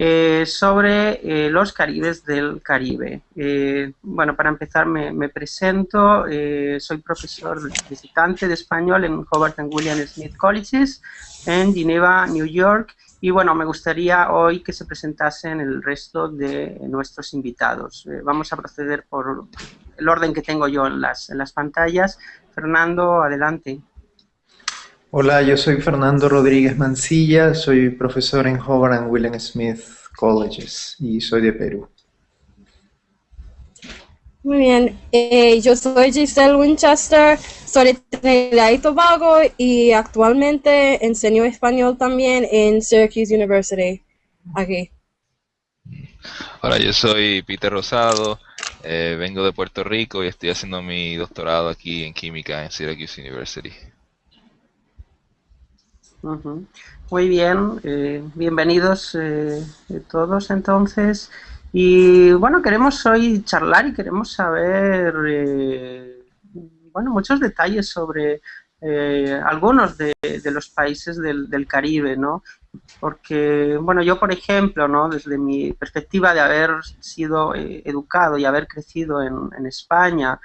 eh, sobre eh, los caribes del Caribe. Eh, bueno, para empezar me, presento, soy profesor visitante de español en Hobart and William Smith Colleges en Geneva, New York, y bueno, me gustaría hoy que se presentasen el resto de nuestros invitados. vamos a proceder por el orden que tengo yo en las, en las pantallas. Fernando, adelante. Hola, yo soy Fernando Rodríguez Mancilla, soy profesor en Howard and William Smith Colleges y soy de Perú. Muy bien, eh, yo soy Giselle Winchester, soy de Trinidad y Tobago y actualmente enseño español también en Syracuse University, aquí. Hola, yo soy Peter Rosado, eh, vengo de Puerto Rico y estoy haciendo mi doctorado aquí en química en Syracuse University. Muy bien, eh, bienvenidos eh, todos entonces. Y bueno, queremos hoy charlar y queremos saber eh, bueno, muchos detalles sobre algunos de, los países del, Caribe, ¿no? Porque, bueno, yo por ejemplo, ¿no? Desde mi perspectiva de haber sido educado y haber crecido en, en España,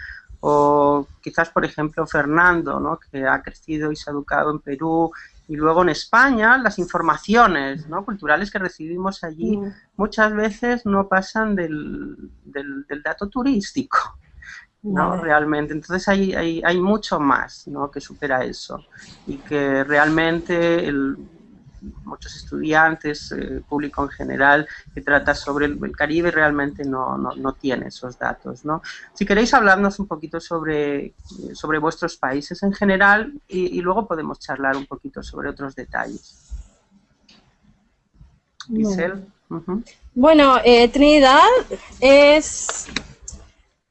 o quizás, por ejemplo, Fernando, ¿no? que ha crecido y se ha educado en Perú y luego en España las informaciones ¿no? culturales que recibimos allí muchas veces no pasan del, del, dato turístico. ¿no? Realmente. Entonces hay, hay, hay mucho más ¿no? que supera eso y que realmente el, muchos estudiantes, eh, público en general, que trata sobre el, Caribe realmente no, no, tiene esos datos. ¿no? Si queréis hablarnos un poquito sobre, sobre vuestros países en general y, luego podemos charlar un poquito sobre otros detalles. Giselle. Bueno, eh, Trinidad es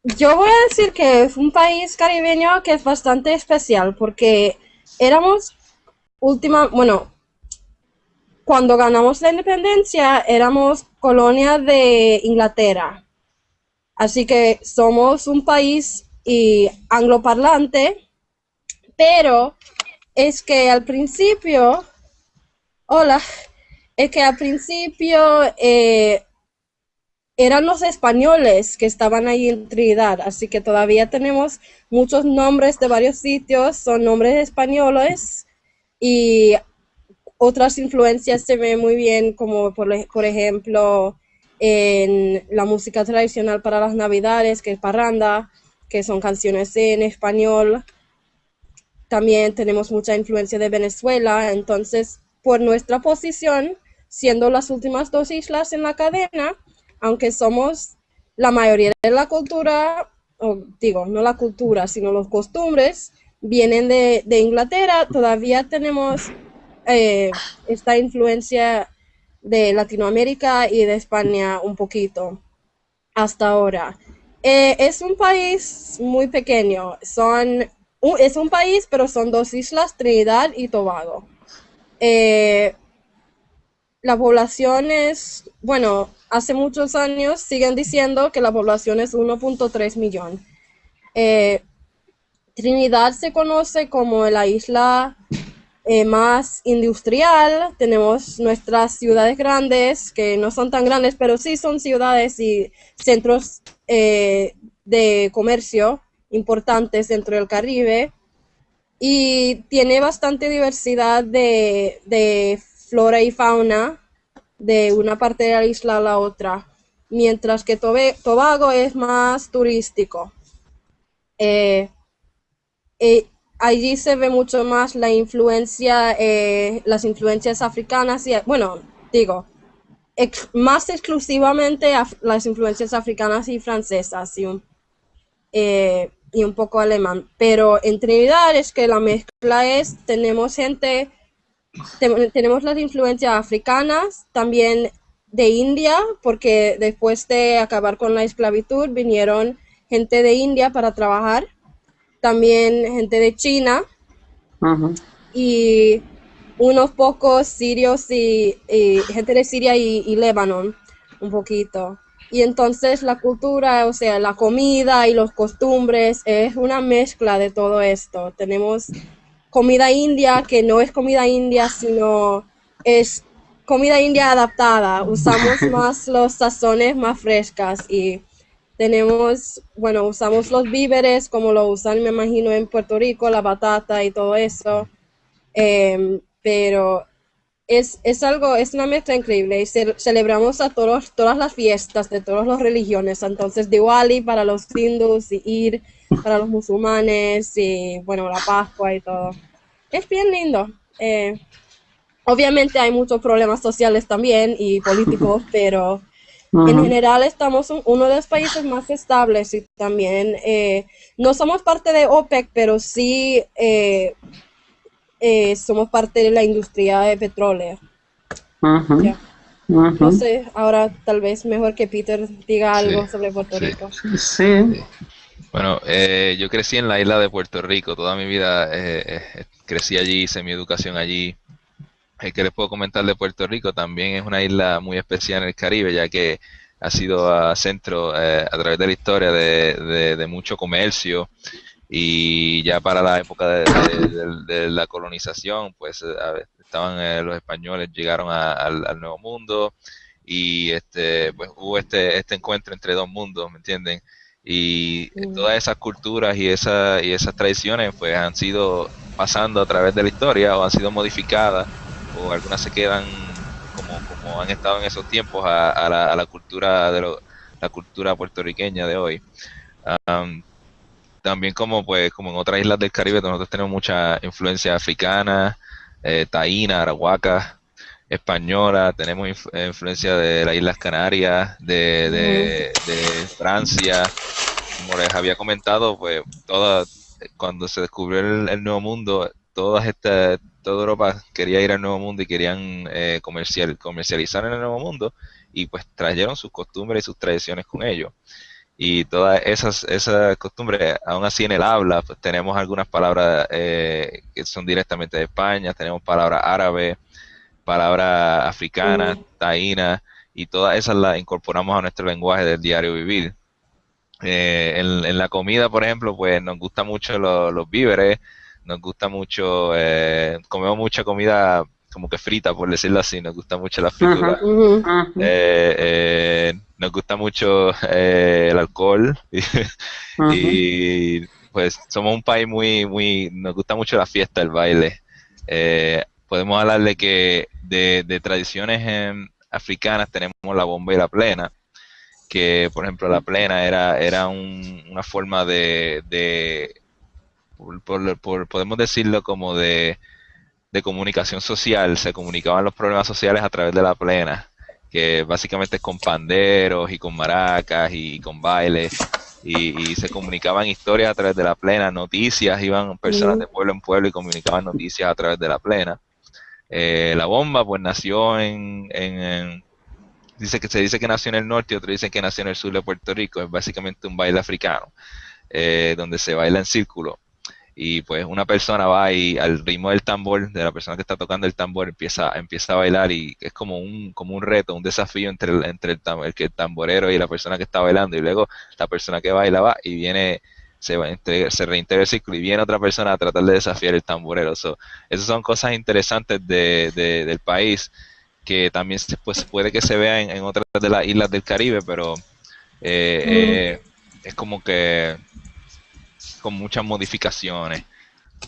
yo voy a decir que es un país caribeño que es bastante especial porque éramos última, bueno, cuando ganamos la independencia éramos colonia de Inglaterra. Así que somos un país angloparlante, pero es que al principio, hola, es que al principio eh, eran los españoles que estaban ahí en Trinidad, así que todavía tenemos muchos nombres de varios sitios, son nombres españoles y otras influencias se ven muy bien, como por, ejemplo en la música tradicional para las navidades, que es parranda, que son canciones en español. También tenemos mucha influencia de Venezuela, entonces por nuestra posición, siendo las últimas dos islas en la cadena, aunque somos la mayoría de la cultura, o digo, no la cultura, sino los costumbres, vienen de, de Inglaterra, todavía tenemos eh, esta influencia de Latinoamérica y de España un poquito hasta ahora. Eh, es un país muy pequeño, son, es un país, pero son dos islas, Trinidad y Tobago. Eh, la población es, bueno, hace muchos años siguen diciendo que la población es 1.3 millón. Trinidad se conoce como la isla eh, más industrial, tenemos nuestras ciudades grandes, que no son tan grandes, pero sí son ciudades y centros eh, de comercio importantes dentro del Caribe. Y tiene bastante diversidad de, flora y fauna de una parte de la isla a la otra, mientras que Tobago es más turístico. Eh, allí se ve mucho más la influencia, eh, las influencias africanas y, bueno, digo, más exclusivamente las influencias africanas y francesas y un, eh, y un poco alemán. Pero en Trinidad es que la mezcla es, tenemos gente, tenemos las influencias africanas, también de India, porque después de acabar con la esclavitud vinieron gente de India para trabajar también gente de China y unos pocos sirios y, gente de Siria y, y Líbano, un poquito. Y entonces la cultura, o sea, la comida y los costumbres es una mezcla de todo esto. Tenemos comida india que no es comida india, sino es comida india adaptada, usamos más los sazones más frescas y tenemos, bueno, usamos los víveres como lo usan, me imagino, en Puerto Rico, la batata y todo eso. Em, pero es, es, algo, es una mezcla increíble y celebramos a todos, todas las fiestas de todas las religiones. Entonces, Diwali para los hindus y Ir para los musulmanes y, bueno, la Pascua y todo. Es bien lindo. Eh, obviamente hay muchos problemas sociales también y políticos, pero en general estamos en uno de los países más estables y también eh, no somos parte de OPEC, pero sí eh, eh, somos parte de la industria de petróleo. No sé, ahora tal vez mejor que Peter diga algo sobre Puerto Rico. Sí. Bueno, yo crecí en la isla de Puerto Rico, toda mi vida crecí allí, hice mi educación allí que les puedo comentar de Puerto Rico también es una isla muy especial en el Caribe, ya que ha sido centro eh, a través de la historia de, mucho comercio. Y ya para la época de, la colonización, pues eh, estaban eh, los españoles, llegaron al, Nuevo Mundo. Y este, pues hubo este, este encuentro entre dos mundos, ¿me entienden? Y todas esas culturas y, esa, y esas tradiciones pues han sido pasando a través de la historia o han sido modificadas o algunas se quedan como, como han estado en esos tiempos a, la, a la, cultura de la cultura puertorriqueña de hoy. también como pues como en otras islas del Caribe nosotros tenemos mucha influencia africana, eh, taína, arahuaca, española, tenemos influencia de las Islas Canarias, de, de, Francia, como les había comentado, pues toda, cuando se descubrió el Nuevo Mundo, todas estas toda Europa quería ir al Nuevo Mundo y querían eh, comercial, comercializar en el Nuevo Mundo y pues trajeron sus costumbres y sus tradiciones con ellos. Y todas esas, esas costumbres, aún así en el habla, pues tenemos algunas palabras eh, que son directamente de España, tenemos palabras árabes, palabras africanas, taínas, y todas esas las incorporamos a nuestro lenguaje del diario vivir. Eh, en, la comida, por ejemplo, pues nos gustan mucho los víveres, nos gusta mucho, eh, comemos mucha comida como que frita, por decirlo así, nos gusta mucho la fritura. Eh, eh, nos gusta mucho el alcohol. Y, pues somos un país muy, muy, nos gusta mucho la fiesta, el baile. podemos hablar de que de, tradiciones africanas tenemos la bomba y la plena, que por ejemplo la plena era, era una forma de por, podemos decirlo como de, comunicación social, se comunicaban los problemas sociales a través de la plena, que básicamente es con panderos y con maracas y con bailes, y, se comunicaban historias a través de la plena, noticias, iban personas de pueblo en pueblo y comunicaban noticias a través de la plena. Eh, la bomba pues nació en, dice que se dice que nació en el norte y otros dicen que nació en el sur de Puerto Rico, es básicamente un baile africano, eh, donde se baila en círculo y pues una persona va y al ritmo del tambor, de la persona que está tocando el tambor, empieza, empieza a bailar y es como un, como un reto, un desafío entre, el, entre el, el, el tamborero y la persona que está bailando y luego la persona que baila va y viene, se, va, se reintegra el círculo y viene otra persona a tratar de desafiar el tamborero. So, esas son cosas interesantes de, del país que también pues, puede que se vean en, otras de las islas del Caribe, pero eh, eh, es como que con muchas modificaciones.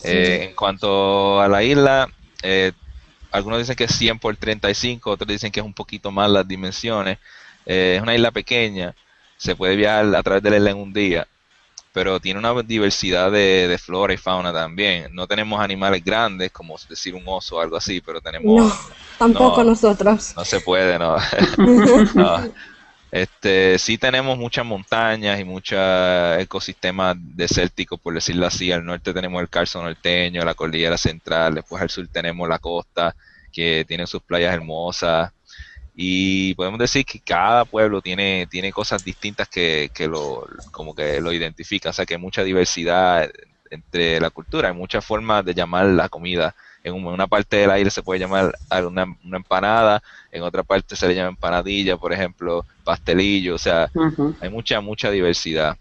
Eh, en cuanto a la isla, eh, algunos dicen que es 100 por 35, otros dicen que es un poquito más las dimensiones. Eh, es una isla pequeña, se puede viajar a través de la isla en un día, pero tiene una diversidad de, flora y fauna también. No tenemos animales grandes, como decir un oso o algo así, pero tenemos... No, tampoco nosotros. No se puede, no. no. Este, sí tenemos muchas montañas y muchos ecosistemas desérticos, por decirlo así. Al norte tenemos el Carso norteño, la cordillera central, después al sur tenemos la costa, que tiene sus playas hermosas. Y podemos decir que cada pueblo tiene, tiene cosas distintas que, que lo, como que lo identifican, o sea que hay mucha diversidad entre la cultura, hay muchas formas de llamar la comida en una parte del aire se puede llamar una, una, empanada, en otra parte se le llama empanadilla, por ejemplo, pastelillo, o sea, hay mucha, mucha diversidad.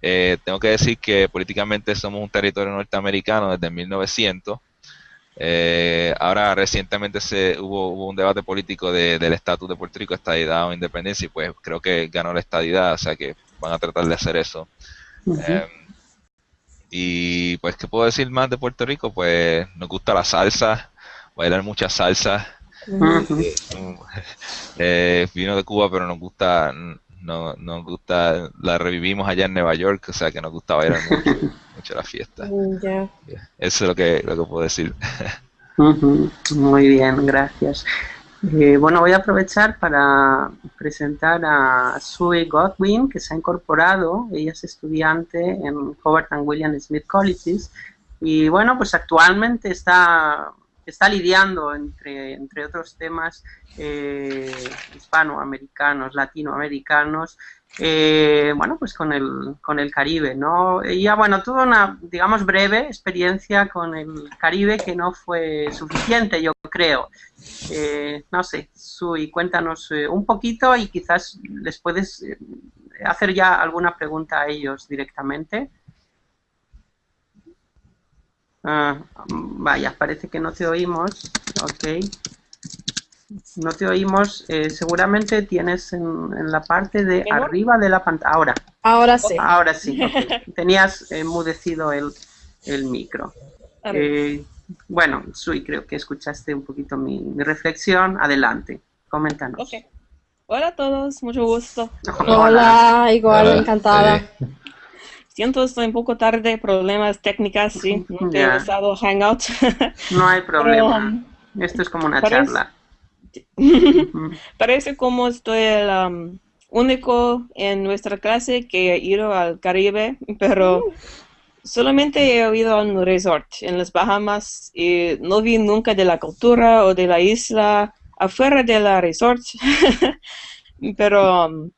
Eh, tengo que decir que políticamente somos un territorio norteamericano desde 1900, Eh, ahora recientemente se hubo, hubo, un debate político de, del estatus de Puerto Rico, estadidad o independencia, y pues creo que ganó la estadidad, o sea que van a tratar de hacer eso. Em, y pues, ¿qué puedo decir más de Puerto Rico? Pues nos gusta la salsa, bailar mucha salsa. Eh, vino de Cuba, pero nos gusta, no, nos gusta, la revivimos allá en Nueva York, o sea que nos gusta bailar mucho, mucho la fiesta. Mm, Eso es lo que, lo que puedo decir. Muy bien, gracias. Eh, bueno, voy a aprovechar para presentar a Sue Godwin, que se ha incorporado. Ella es estudiante en Howard and William Smith Colleges. Y bueno, pues actualmente está está lidiando, entre, entre otros temas eh, hispanoamericanos, latinoamericanos, eh, bueno, pues con el, con el Caribe, ¿no? Y ya, bueno, tuvo una, digamos, breve experiencia con el Caribe que no fue suficiente, yo creo. Eh, no sé, Sui, cuéntanos un poquito y quizás les puedes hacer ya alguna pregunta a ellos directamente. Ah, vaya, parece que no te oímos. Ok. No te oímos. Eh, seguramente tienes en, la parte de arriba de la pantalla. Ahora. Ahora sí. Ahora sí. Tenías enmudecido el, micro. Eh, bueno, Sui, creo que escuchaste un poquito mi, reflexión. Adelante, coméntanos. Okay. Hola a todos, mucho gusto. Hola, igual, encantada. Siento, estoy un poco tarde, problemas técnicas, sí, no he usado Hangout. no hay problema, um, esto es como una charla. Parece como estoy el um, único en nuestra clase que ha ido al Caribe, pero uh. solamente he oído un resort en las Bahamas y no vi nunca de la cultura o de la isla afuera de la resort. pero um,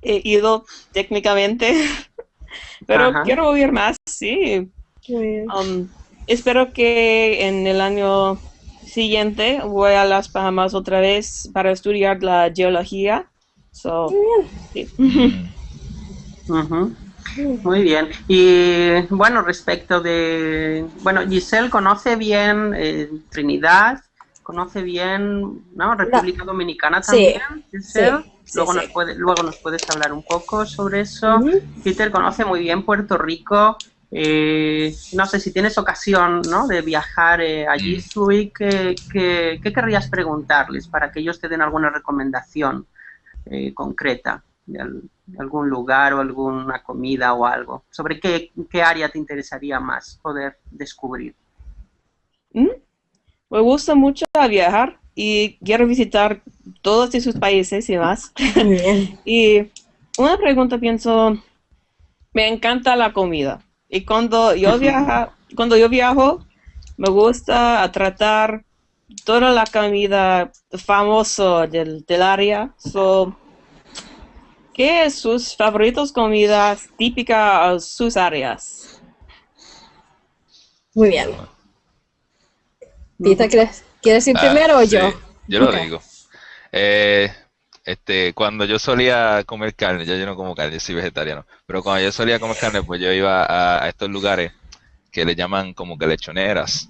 he ido técnicamente pero quiero oír más, sí. Um, espero que en el año siguiente voy a las Bahamas otra vez para estudiar la geología. Muy bien. Y bueno, respecto de... Bueno, Giselle conoce bien eh, Trinidad, conoce bien ¿no? República Dominicana también. Sí, luego, nos puede, luego nos puedes hablar un poco sobre eso. Peter conoce muy bien Puerto Rico. Eh, no sé si tienes ocasión ¿no? de viajar eh, allí, Sui, ¿qué, qué, querrías preguntarles para que ellos te den alguna recomendación eh, concreta de, algún lugar o alguna comida o algo? ¿Sobre qué, qué área te interesaría más poder descubrir? ¿Mm? Me gusta mucho viajar y quiero visitar todos esos países y más. y una pregunta pienso, me encanta la comida. Y cuando yo, viaja, cuando yo viajo, me gusta tratar toda la comida famosa del, del área. So, ¿Qué es sus favoritos comidas típicas de sus áreas? Muy bien. Tita, ¿quieres, ¿quieres ir ah, primero o yo? Yo lo digo. Eh, este, cuando yo solía comer carne, yo, yo no como carne, yo soy vegetariano, pero cuando yo solía comer carne, pues yo iba a, estos lugares que le llaman como que lechoneras.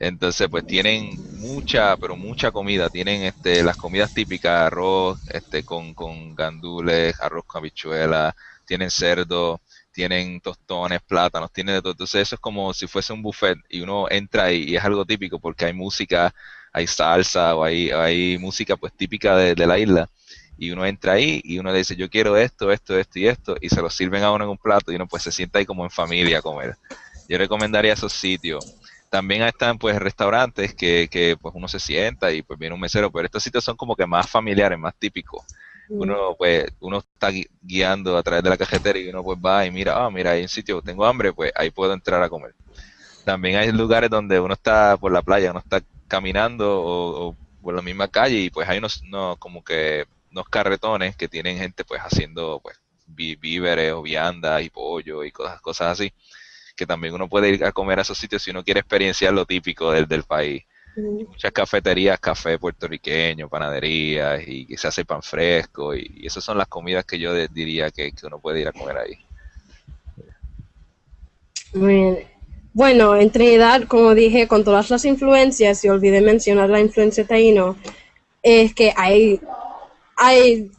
Entonces, pues tienen mucha, pero mucha comida. Tienen este, las comidas típicas, arroz este, con, con gandules, arroz con habichuela, tienen cerdo, tienen tostones, plátanos, tienen de todo. Entonces eso es como si fuese un buffet y uno entra y, y es algo típico porque hay música, hay salsa o hay, hay música pues típica de, la isla y uno entra ahí y uno le dice yo quiero esto, esto, esto y esto y se lo sirven a uno en un plato y uno pues se sienta ahí como en familia a comer. Yo recomendaría esos sitios. También están pues restaurantes que, que pues uno se sienta y pues viene un mesero, pero estos sitios son como que más familiares, más típicos uno pues uno está guiando a través de la cajetera y uno pues va y mira, ah, mira, hay un sitio, tengo hambre, pues ahí puedo entrar a comer. También hay lugares donde uno está por la playa, uno está caminando o, por la misma calle y pues hay unos, como que unos carretones que tienen gente pues haciendo pues víveres o viandas y pollo y cosas, cosas así, que también uno puede ir a comer a esos sitios si uno quiere experienciar lo típico del, del país muchas cafeterías, café puertorriqueño, panaderías y que se hace pan fresco y, esas son las comidas que yo diría que, uno puede ir a comer ahí. Muy bien. bueno, en Trinidad, como dije, con todas las influencias, y olvidé mencionar la influencia taíno, es que hay, hay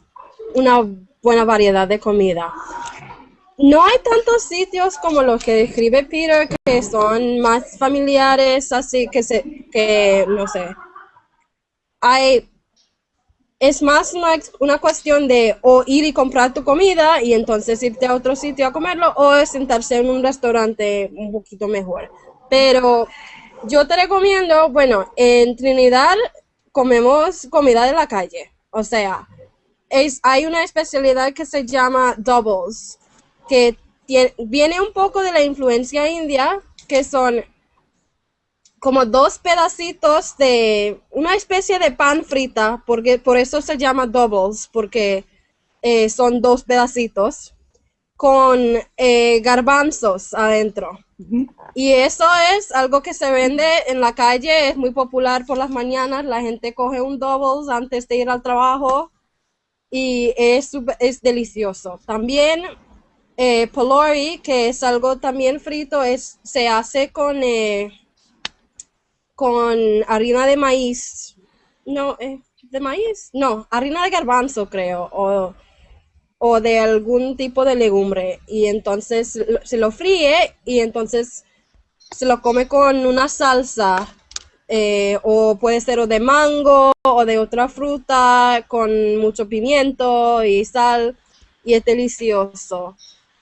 una buena variedad de comida. No hay tantos sitios como los que describe Peter que son más familiares, así que se, que no sé. Hay es más una, una, cuestión de o ir y comprar tu comida y entonces irte a otro sitio a comerlo o sentarse en un restaurante un poquito mejor. Pero yo te recomiendo, bueno, en Trinidad comemos comida de la calle. O sea, es, hay una especialidad que se llama doubles, que viene un poco de la influencia india, que son como dos pedacitos de una especie de pan frita, porque por eso se llama doubles, porque eh, son dos pedacitos con eh, garbanzos adentro. Y eso es algo que se vende en la calle, es muy popular por las mañanas, la gente coge un doubles antes de ir al trabajo y es, es delicioso. También eh, polori, que es algo también frito, es, se hace con... Eh, con harina de maíz. No, eh, de maíz. No, harina de garbanzo, creo. O, o de algún tipo de legumbre. Y entonces se lo fríe y entonces se lo come con una salsa. Eh, o puede ser o de mango o de otra fruta con mucho pimiento y sal. Y es delicioso.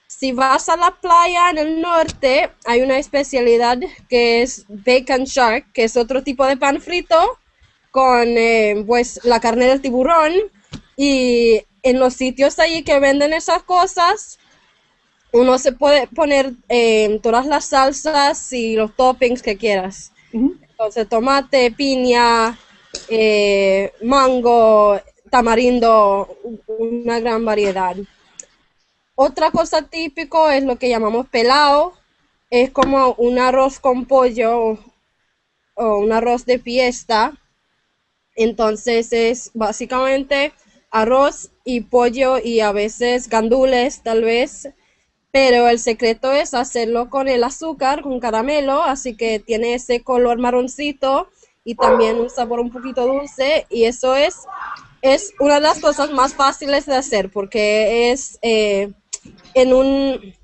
Si vas a la playa en el norte, hay una especialidad que es bacon shark, que es otro tipo de pan frito con eh, pues la carne del tiburón y en los sitios allí que venden esas cosas uno se puede poner eh, todas las salsas y los toppings que quieras. Entonces tomate, piña, eh, mango, tamarindo, una gran variedad. Otra cosa típico es lo que llamamos pelao. Es como un arroz con pollo o un arroz de fiesta. Entonces es básicamente arroz y pollo y a veces gandules tal vez. Pero el secreto es hacerlo con el azúcar, con caramelo, así que tiene ese color marroncito y también un sabor un poquito dulce. Y eso es, es una de las cosas más fáciles de hacer porque es... Eh, en un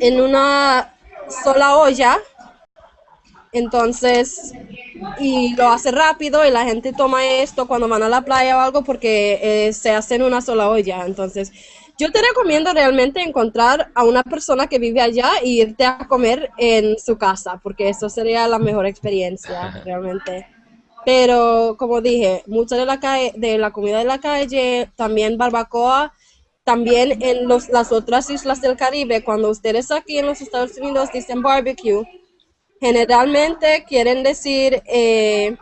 en una sola olla entonces y lo hace rápido y la gente toma esto cuando van a la playa o algo porque eh, se hace en una sola olla. Entonces yo te recomiendo realmente encontrar a una persona que vive allá e irte a comer en su casa porque eso sería la mejor experiencia realmente. Pero como dije mucha de la de la comida de la calle también barbacoa también en los, las otras islas del Caribe, cuando ustedes aquí en los Estados Unidos dicen barbecue, generalmente quieren decir eh,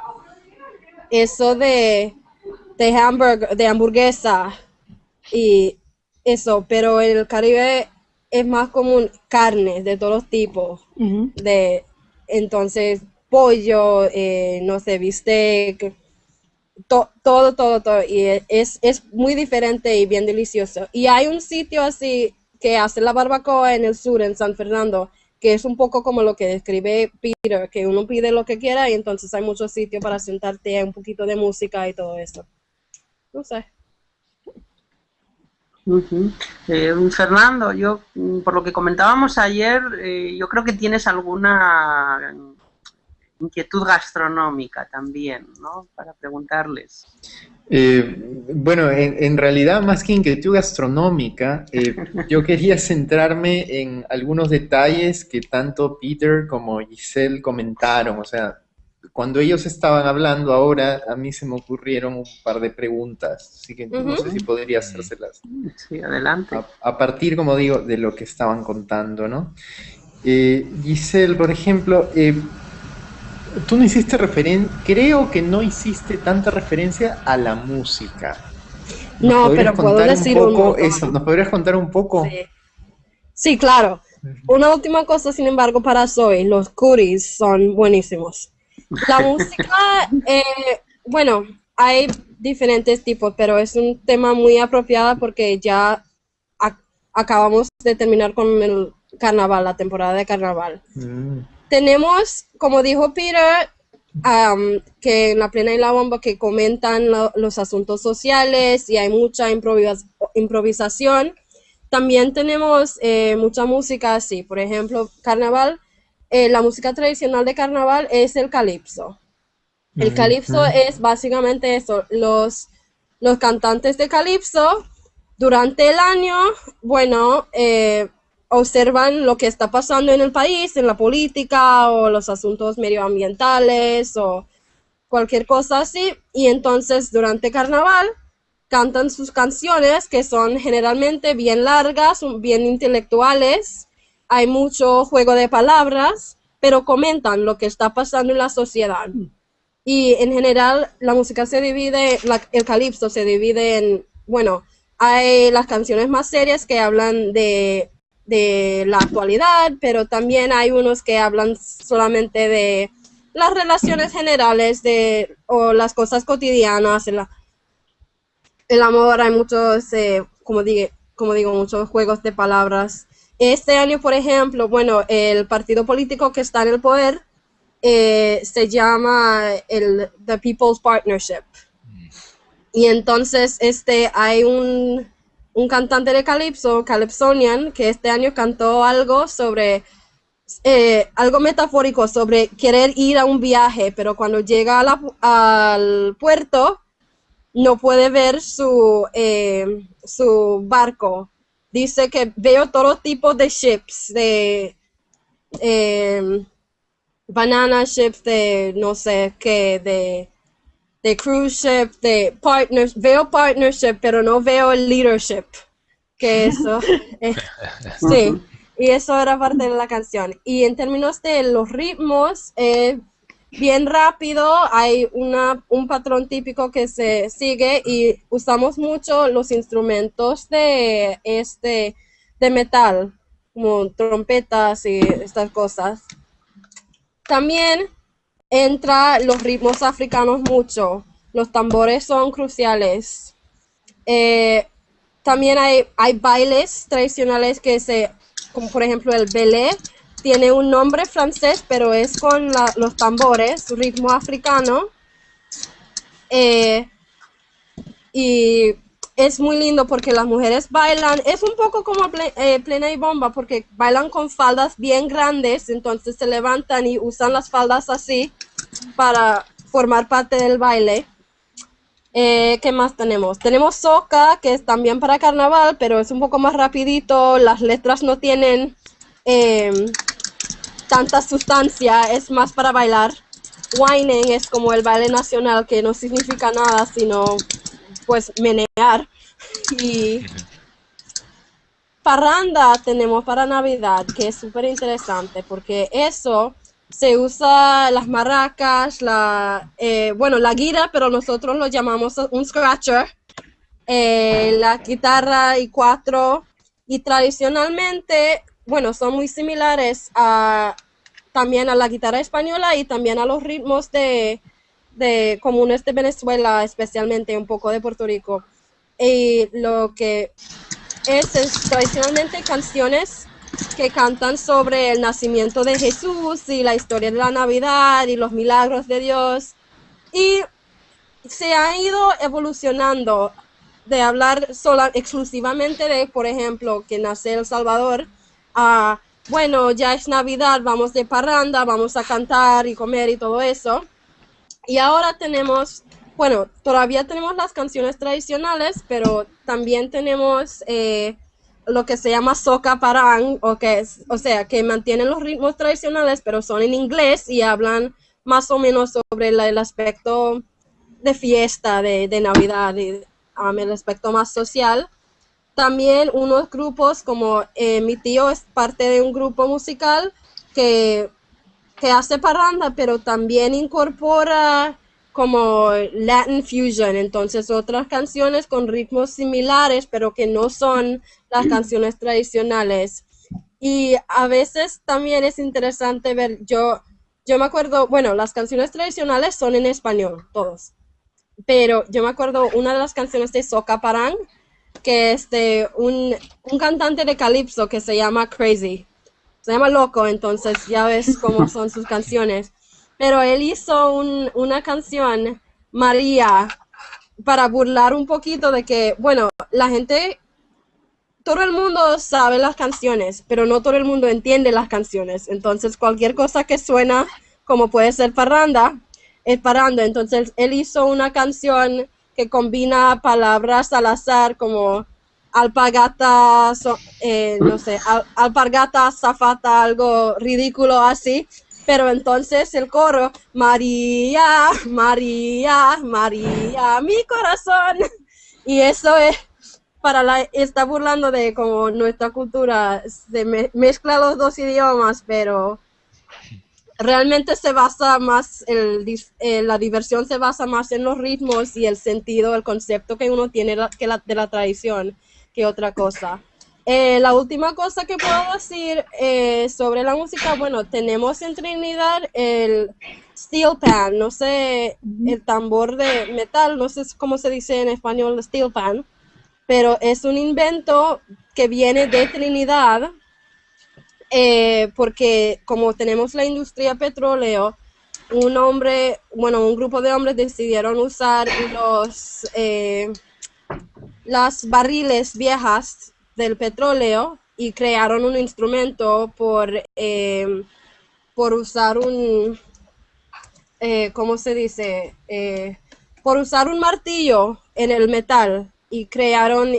eso de, de, de hamburguesa y eso, pero en el Caribe es más común carne de todos los tipos. de, entonces, pollo, eh, no sé, bistec, todo, todo, todo. Y es, es muy diferente y bien delicioso. Y hay un sitio así que hace la barbacoa en el sur, en San Fernando, que es un poco como lo que describe Peter, que uno pide lo que quiera y entonces hay muchos sitios para sentarte, un poquito de música y todo eso. No sé. Eh, Fernando, yo mm, por lo que comentábamos ayer, eh, yo creo que tienes alguna inquietud gastronómica también, ¿no? Para preguntarles. Eh, bueno, en, realidad más que inquietud gastronómica, eh, yo quería centrarme en algunos detalles que tanto Peter como Giselle comentaron. O sea, cuando ellos estaban hablando ahora, a mí se me ocurrieron un par de preguntas, así que no sé si podría hacérselas. Sí, adelante. A, partir, como digo, de lo que estaban contando, ¿no? Eh, Giselle, por ejemplo, tú no hiciste referencia, creo que no hiciste tanta referencia a la música. No, pero puedo decir un poco eso. ¿Nos podrías contar un poco? Sí. claro. Una última cosa, sin embargo, para Zoe, los curis son buenísimos. La música, eh, bueno, hay diferentes tipos, pero es un tema muy apropiado porque ya acabamos de terminar con el carnaval, la temporada de carnaval. Mm tenemos, como dijo Peter, que en la plena y la bomba que comentan los asuntos sociales y hay mucha improvisación. También tenemos eh, mucha música así, por ejemplo, carnaval, eh, la música tradicional de carnaval es el calipso. El calipso es básicamente eso, los, los cantantes de calipso durante el año, bueno, eh, observan lo que está pasando en el país, en la política o los asuntos medioambientales o cualquier cosa así. Y entonces durante carnaval cantan sus canciones que son generalmente bien largas, bien intelectuales. Hay mucho juego de palabras, pero comentan lo que está pasando en la sociedad. Y en general la música se divide, el calipso se divide en, bueno, hay las canciones más serias que hablan de de la actualidad, pero también hay unos que hablan solamente de las relaciones generales de, o las cosas cotidianas, el, el amor, hay muchos, eh, como, digo, como digo, muchos juegos de palabras. Este año, por ejemplo, bueno, el partido político que está en el poder eh, se llama el The People's Partnership. Mm. Y entonces este, hay un, un cantante de calipso, Calypsonian, que este año cantó algo sobre, eh, algo metafórico sobre querer ir a un viaje, pero cuando llega al puerto no puede ver su, eh, su barco. Dice que veo todo tipo de ships, de eh, banana ships, de no sé qué, de de cruise ship, de partners, veo partnership, pero no veo el leadership, que eso, eh, sí, y eso era parte de la canción. Y en términos de los ritmos, eh, bien rápido, hay una, un patrón típico que se sigue y usamos mucho los instrumentos de, este, de metal, como trompetas y estas cosas. También entra los ritmos africanos mucho. Los tambores son cruciales. Eh, también hay, hay bailes tradicionales que se, como por ejemplo el belé, tiene un nombre francés, pero es con los tambores, ritmo africano. Eh, y es muy lindo porque las mujeres bailan, es un poco como eh, plena y bomba porque bailan con faldas bien grandes, entonces se levantan y usan las faldas así para formar parte del baile. Eh, ¿Qué más tenemos? Tenemos soca, que es también para carnaval, pero es un poco más rapidito, las letras no tienen em, tanta sustancia, es más para bailar. Whining es como el baile nacional, que no significa nada, sino pues menear. Y parranda tenemos para Navidad, que es súper interesante, porque eso se usa las maracas, la, eh, bueno, la guira, pero nosotros lo llamamos un scratcher, eh, la guitarra y cuatro, y tradicionalmente, bueno, son muy similares a, también a la guitarra española y también a los ritmos de, de comunes de Venezuela, especialmente un poco de Puerto Rico. Y lo que es, es tradicionalmente canciones que cantan sobre el nacimiento de Jesús y la historia de la Navidad y los milagros de Dios. Y se ha ido evolucionando de hablar sola, exclusivamente de, por ejemplo, que nace El Salvador, a, bueno, ya es Navidad, vamos de parranda, vamos a cantar y comer y todo eso. Y ahora tenemos, bueno, todavía tenemos las canciones tradicionales, pero también tenemos eh, lo que se llama soca parang, o, que es, o sea, que mantienen los ritmos tradicionales, pero son en inglés y hablan más o menos sobre el aspecto de fiesta, de, Navidad, y, um, el aspecto más social. También unos grupos como eh, mi tío es parte de un grupo musical que que hace parranda, pero también incorpora como Latin fusion, entonces otras canciones con ritmos similares, pero que no son las canciones tradicionales. Y a veces también es interesante ver, yo, yo me acuerdo, bueno, las canciones tradicionales son en español, todos, pero yo me acuerdo una de las canciones de Soca Parang, que es de un, un cantante de calipso que se llama Crazy. Se llama Loco, entonces ya ves cómo son sus canciones. Pero él hizo una canción, María, para burlar un poquito de que, bueno, la gente, todo el mundo sabe las canciones, pero no todo el mundo entiende las canciones. Entonces cualquier cosa que suena como puede ser parranda, es parranda. Entonces él hizo una canción que combina palabras al azar como alpagata, eh, no sé, alpargata, zafata, algo ridículo así. Pero entonces el coro, María, María, María, mi corazón. Y eso es, para la, está burlando de como nuestra cultura, se mezcla los dos idiomas, pero realmente se basa más, eh, la diversión se basa más en los ritmos y el sentido, el concepto que uno tiene que de la tradición que otra cosa. Eh, la última cosa que puedo decir eh, sobre la música, bueno, tenemos en Trinidad el steel pan, no sé, el tambor de metal, no sé cómo se dice en español steel pan, pero es un invento que viene de Trinidad, eh, porque como tenemos la industria petróleo, un hombre, bueno, un grupo de hombres decidieron usar los, las barriles viejas del petróleo y crearon un instrumento por, eh, por usar un, eh, ¿cómo se dice? Eh, por usar un martillo en el metal y crearon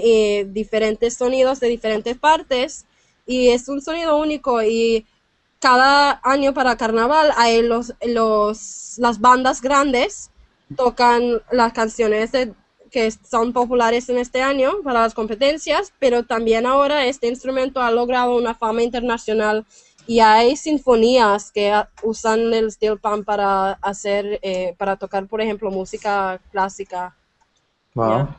diferentes sonidos de diferentes partes y es un sonido único y cada año para carnaval hay los, los, las bandas grandes tocan las canciones de, que son populares en este año para las competencias, pero también ahora este instrumento ha logrado una fama internacional y hay sinfonías que usan el steel pan para hacer, eh, para tocar, por ejemplo, música clásica. Wow.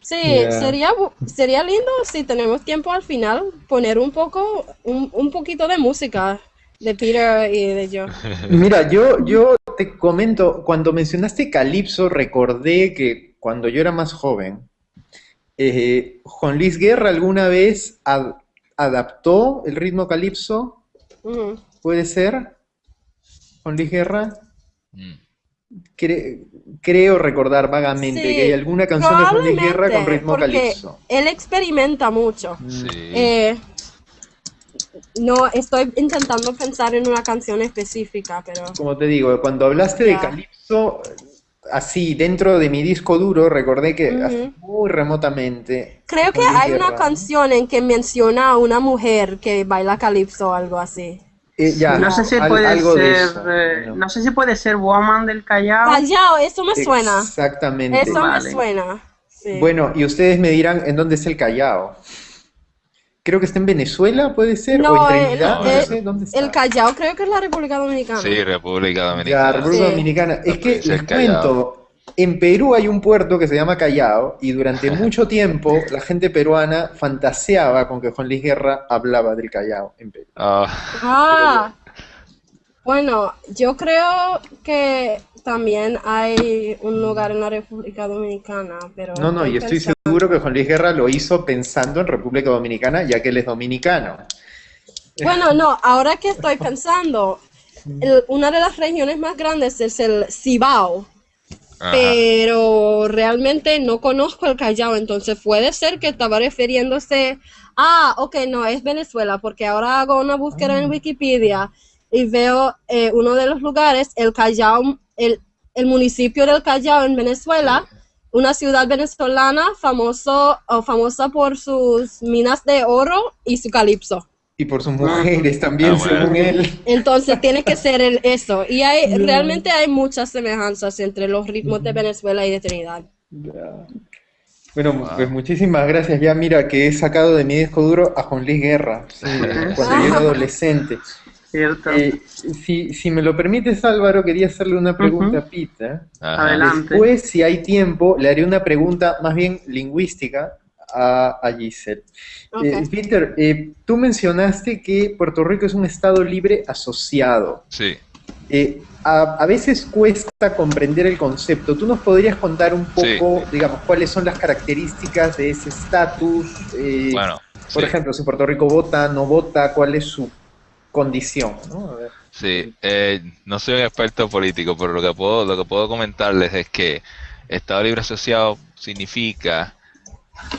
Sí, sería, sería lindo si tenemos tiempo al final poner un poco, un, un poquito de música de Peter y de yo. Mira, yo, yo te comento, cuando mencionaste Calipso, recordé que cuando yo era más joven, eh, Juan Luis Guerra alguna vez adaptó el ritmo Calipso. ¿Puede ser? Juan Luis Guerra. Mm. creo recordar vagamente que hay alguna canción de Juan Luis Guerra con ritmo Calipso. Él experimenta mucho. Sí. Eh, no estoy intentando pensar en una canción específica, pero... Como te digo, cuando hablaste de Calypso, así, dentro de mi disco duro, recordé que muy remotamente... Creo que hay una canción en que menciona a una mujer que baila Calypso o algo así. Eh, no sé si puede ser, eh, no. sé si puede ser Woman del Callao. Callao, eso me suena. Exactamente. Eso me suena. Bueno, y ustedes me dirán en dónde es el Callao creo que está en Venezuela, puede ser, no, o en Trinidad, no, sé dónde está. El Callao creo que es la República Dominicana. Sí, República Dominicana. La República Dominicana. Es que les cuento, en Perú hay un puerto que se llama Callao y durante mucho tiempo la gente peruana fantaseaba con que Juan Luis Guerra hablaba del Callao en Perú. ah, ah. bueno, yo creo que también hay un lugar en la República Dominicana, pero... No, no, y estoy seguro que Juan Luis Guerra lo hizo pensando en República Dominicana, ya que él es dominicano. Bueno, no, ahora que estoy pensando, una de las regiones más grandes es el Cibao, pero realmente no conozco el Callao, entonces puede ser que estaba refiriéndose, ah, ok, no, es Venezuela, porque ahora hago una búsqueda en ah. Wikipedia y veo eh, uno de los lugares, el Callao el, el municipio del Callao en Venezuela, una ciudad venezolana famoso, o famosa por sus minas de oro y su calipso. Y por sus mujeres también, ah, según él. Entonces tiene que ser el, eso. Y hay, realmente hay muchas semejanzas entre los ritmos de Venezuela y de Trinidad. Bueno, pues muchísimas gracias. Ya mira que he sacado de mi disco duro a Juan Luis Guerra, cuando yo era adolescente. Eh, si, si, me lo permites, Álvaro, quería hacerle una pregunta a Peter. Adelante. Después, si hay tiempo, le haré una pregunta más bien lingüística a, a Giselle. Eh, Peter, eh, tú mencionaste que Puerto Rico es un estado libre asociado. Sí. A, a, veces cuesta comprender el concepto. ¿Tú nos podrías contar un poco, digamos, cuáles son las características de ese estatus? bueno, Por ejemplo, si Puerto Rico vota, no vota, ¿cuál es su condición? ¿no? Sí, eh, no soy un experto político, pero lo que puedo, lo que puedo comentarles es que Estado Libre Asociado significa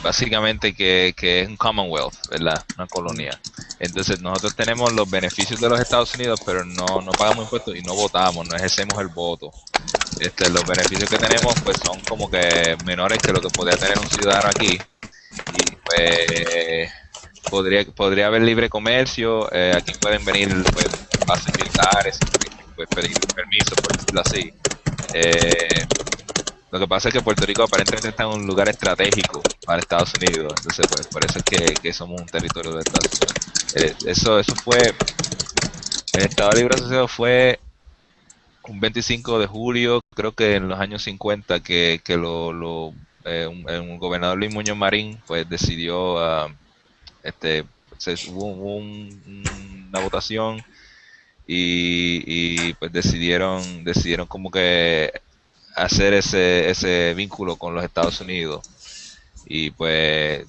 básicamente que, que, es un Commonwealth, ¿verdad? Una colonia. Entonces nosotros tenemos los beneficios de los Estados Unidos, pero no, no pagamos impuestos y no votamos, no ejercemos el voto. Este, los beneficios que tenemos pues son como que menores que lo que podría tener un ciudadano aquí. Y pues podría, podría haber libre comercio, eh, aquí pueden venir pues, bases militares, pues pedir permiso, por decirlo así. Eh, lo que pasa es que Puerto Rico aparentemente está en un lugar estratégico para Estados Unidos, entonces pues por eso es que, somos un territorio de Estados Unidos. Eh, eso, eso fue, el Estado Libre Asociado fue un 25 de julio, creo que en los años 50, que, que lo, lo eh, un, gobernador Luis Muñoz Marín pues decidió, uh, este, se, hubo una votación y, y, pues decidieron, decidieron como que hacer ese, ese vínculo con los Estados Unidos. Y pues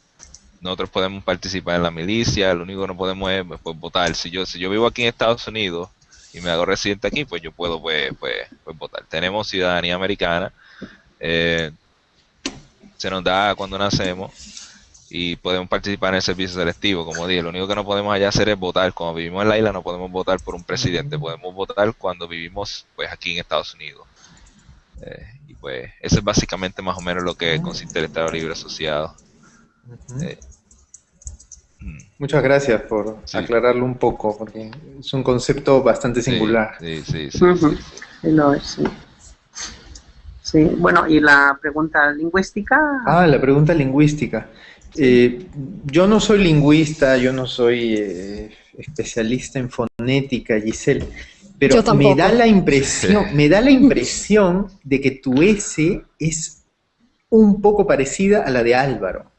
nosotros podemos participar en la milicia, lo único que no podemos es pues, votar. Si yo, si yo vivo aquí en Estados Unidos y me hago residente aquí, pues yo puedo pues, pues, pues votar. Tenemos ciudadanía americana, eh, se nos da cuando nacemos y podemos participar en el servicio selectivo, como dije, lo único que no podemos allá hacer es votar. Cuando vivimos en la isla no podemos votar por un presidente, podemos votar cuando vivimos pues aquí en Estados Unidos. Eh, y pues eso es básicamente más o menos lo que consiste el Estado Libre Asociado. Eh, mm. Muchas gracias por aclararlo un poco, porque es un concepto bastante singular. Sí, sí, sí. sí, bueno, ¿y la pregunta lingüística? Ah, la pregunta lingüística. Eh, yo no soy lingüista, yo no soy especialista en fonética, Giselle. Pero me da la impresión, me da la impresión de que tu S es un poco parecida a la de Álvaro.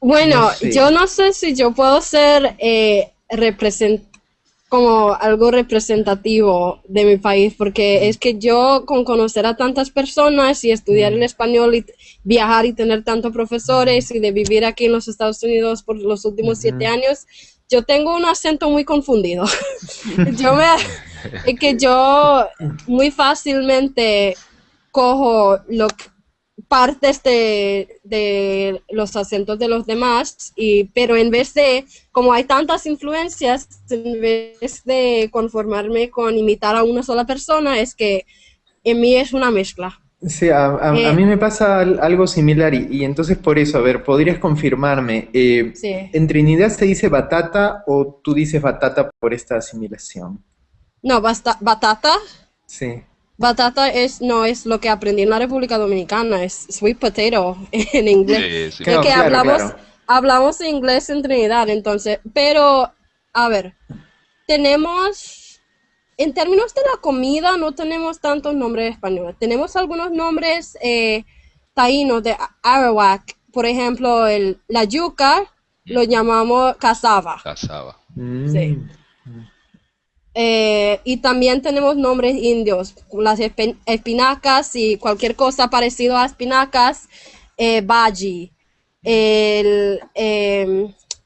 Bueno, yo no sé si yo puedo ser eh, como algo representativo de mi país, porque es que yo con conocer a tantas personas y estudiar el español y viajar y tener tantos profesores y de vivir aquí en los Estados Unidos por los últimos siete años, yo tengo un acento muy confundido. yo me, es que yo muy fácilmente cojo lo, partes de, de, los acentos de los demás, y, pero en vez de, como hay tantas influencias, en vez de conformarme con imitar a una sola persona, es que en mí es una mezcla. Sí, a, eh, mí me pasa algo similar y, entonces por eso, a ver, ¿podrías confirmarme? Eh, ¿En Trinidad se dice batata o tú dices batata por esta asimilación? No, basta, batata. Sí. Batata es, no es lo que aprendí en la República Dominicana, es sweet potato en inglés. Sí, que hablamos, hablamos inglés en Trinidad, entonces, pero, a ver, tenemos en términos de la comida no tenemos tantos nombres españoles. Tenemos algunos nombres eh, taínos de Arawak. Por ejemplo, el, la yuca lo llamamos casaba. Casaba. Sí. Eh, y también tenemos nombres indios, las espinacas y cualquier cosa parecido a espinacas, eh, baji. Em,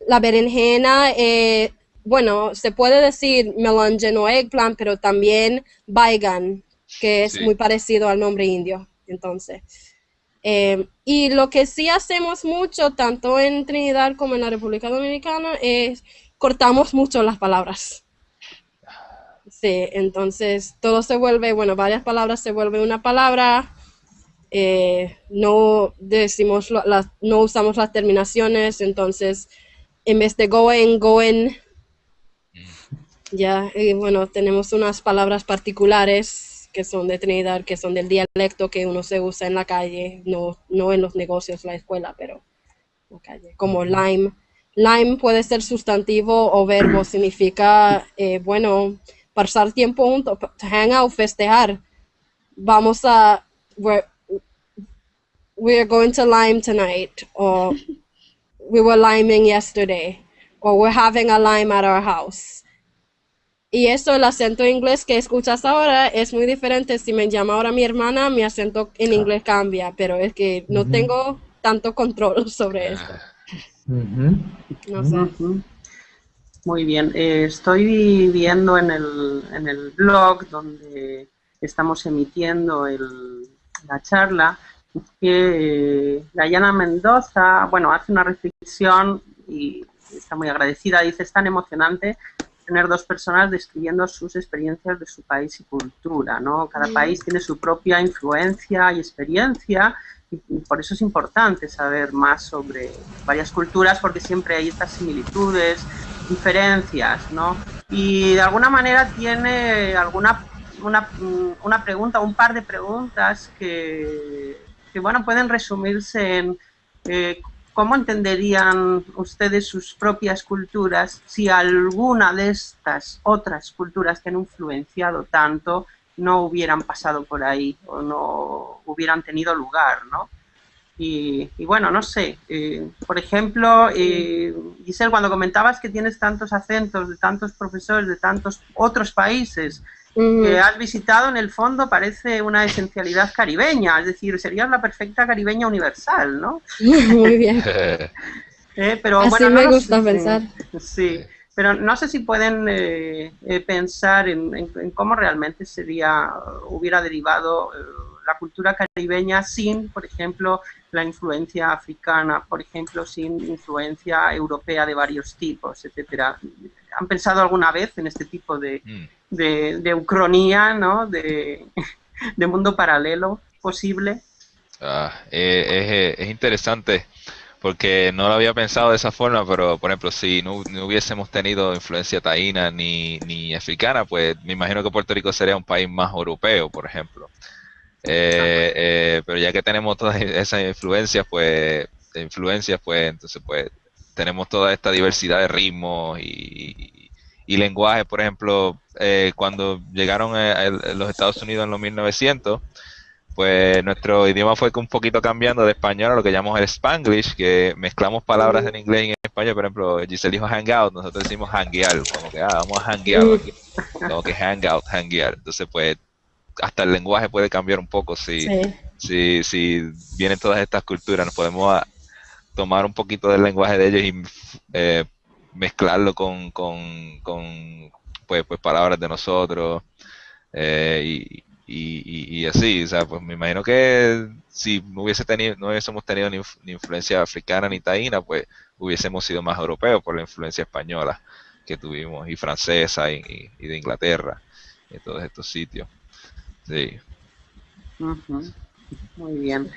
la berenjena, eh, bueno, se puede decir melange o eggplant, pero también baigan, que es muy parecido al nombre indio. Entonces, eh, y lo que sí hacemos mucho, tanto en Trinidad como en la República Dominicana, es cortamos mucho las palabras. Sí, entonces todo se vuelve, bueno, varias palabras se vuelve una palabra. Eh, no decimos las, no usamos las terminaciones, entonces en vez de going, going, ya, y bueno, tenemos unas palabras particulares que son de Trinidad, que son del dialecto que uno se usa en la calle, no, no en los negocios, la escuela, pero en la calle, como lime. Lime puede ser sustantivo o verbo, significa, eh, bueno, pasar tiempo juntos, hang out, festejar. Vamos a, we're, we're going to lime tonight, or we were liming yesterday, or we're having a lime at our house. Y eso, el acento inglés que escuchas ahora es muy diferente. Si me llama ahora mi hermana, mi acento en inglés cambia, pero es que no tengo tanto control sobre esto. No sé. Muy bien. Eh, estoy viendo en el, en el blog donde estamos emitiendo el, la charla que eh, Dayana Mendoza, bueno, hace una reflexión y está muy agradecida. Dice, es tan emocionante tener dos personas describiendo sus experiencias de su país y cultura, ¿no? Cada país tiene su propia influencia y experiencia y por eso es importante saber más sobre varias culturas porque siempre hay estas similitudes, diferencias, ¿no? Y de alguna manera tiene alguna una, una pregunta, un par de preguntas que, que bueno, pueden resumirse en eh, cómo entenderían ustedes sus propias culturas si alguna de estas otras culturas que han influenciado tanto no hubieran pasado por ahí o no hubieran tenido lugar, ¿no? Y, bueno, no sé, eh, por ejemplo, eh, Giselle, cuando comentabas que tienes tantos acentos de tantos profesores de tantos otros países que has visitado, en el fondo parece una esencialidad caribeña, es decir, serías la perfecta caribeña universal, ¿no? Muy bien. eh, pero Así bueno, me no gusta sé, pensar. Sí, pero no sé si pueden eh, eh, pensar en, en- en cómo realmente sería, hubiera derivado eh, la cultura caribeña sin, por ejemplo, la influencia africana, por ejemplo, sin influencia europea de varios tipos, etcétera. ¿Han pensado alguna vez en este tipo de, Mm. de, de ucronía, ¿no? de, de mundo paralelo posible? Ah, eh, es, es interesante porque no lo había pensado de esa forma, pero por ejemplo, si no, no hubiésemos tenido influencia taína ni, ni africana, pues me imagino que Puerto Rico sería un país más europeo, por ejemplo. Eh, eh, pero ya que tenemos todas esas influencias, pues, influencias, pues, entonces, pues, tenemos toda esta diversidad de ritmos y, y lenguajes. Por ejemplo, eh, cuando llegaron a, a los Estados Unidos en los 1900, pues nuestro idioma fue un poquito cambiando de español a lo que llamamos el Spanglish, que mezclamos palabras en inglés y en español. Por ejemplo, Giselle dijo hangout, nosotros decimos hanguear, como que ah, vamos a hanguear, aquí. como que hangout, hanguear. Entonces, pues, hasta el lenguaje puede cambiar un poco si, Sí. si, si vienen todas estas culturas, nos podemos tomar un poquito del lenguaje de ellos y eh, mezclarlo con, con, con, pues, pues palabras de nosotros eh, y, y, y- y así, o sea, pues me imagino que si no hubiese tenido, no hubiésemos tenido ni, ni influencia africana ni taína, pues hubiésemos sido más europeos por la influencia española que tuvimos y francesa y, y- de Inglaterra y de todos estos sitios. Sí. Ujú, Muy bien.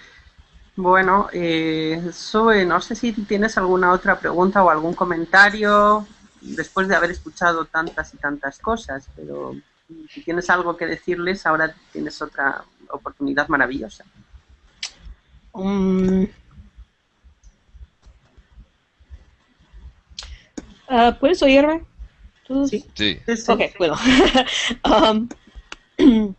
Bueno, eh, Zoe, no sé si tienes alguna otra pregunta o algún comentario después de haber escuchado tantas y tantas cosas, pero si tienes algo que decirles, ahora tienes otra oportunidad maravillosa. Um, ah, ¿Puedes oírme? ¿Tú? Sí. Sí. Sí, sí. Ok, bueno. Um,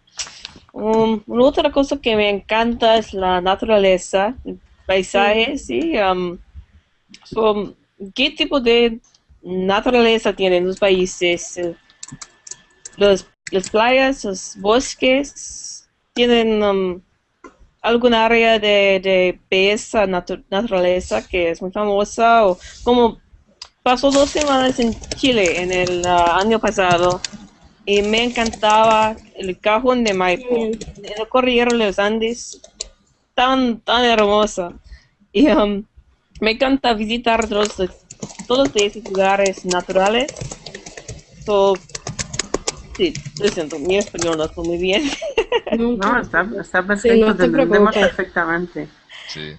um, una otra cosa que me encanta es la naturaleza, el paisaje, sí. um, so, ¿Qué tipo de naturaleza tienen los países? Los, las playas, los bosques, tienen um, alguna área de, de belleza natu- naturaleza que es muy famosa o como pasó dos semanas en Chile en el ah, año pasado y me encantaba el cajón de Maipo, el cordillero de los Andes, tan, tan hermosa. Y um, me encanta visitar todos, todos esos lugares naturales. So, sí, lo siento, mi español no está muy bien. No, está, está perfecto, no te te entendemos perfectamente. Sí.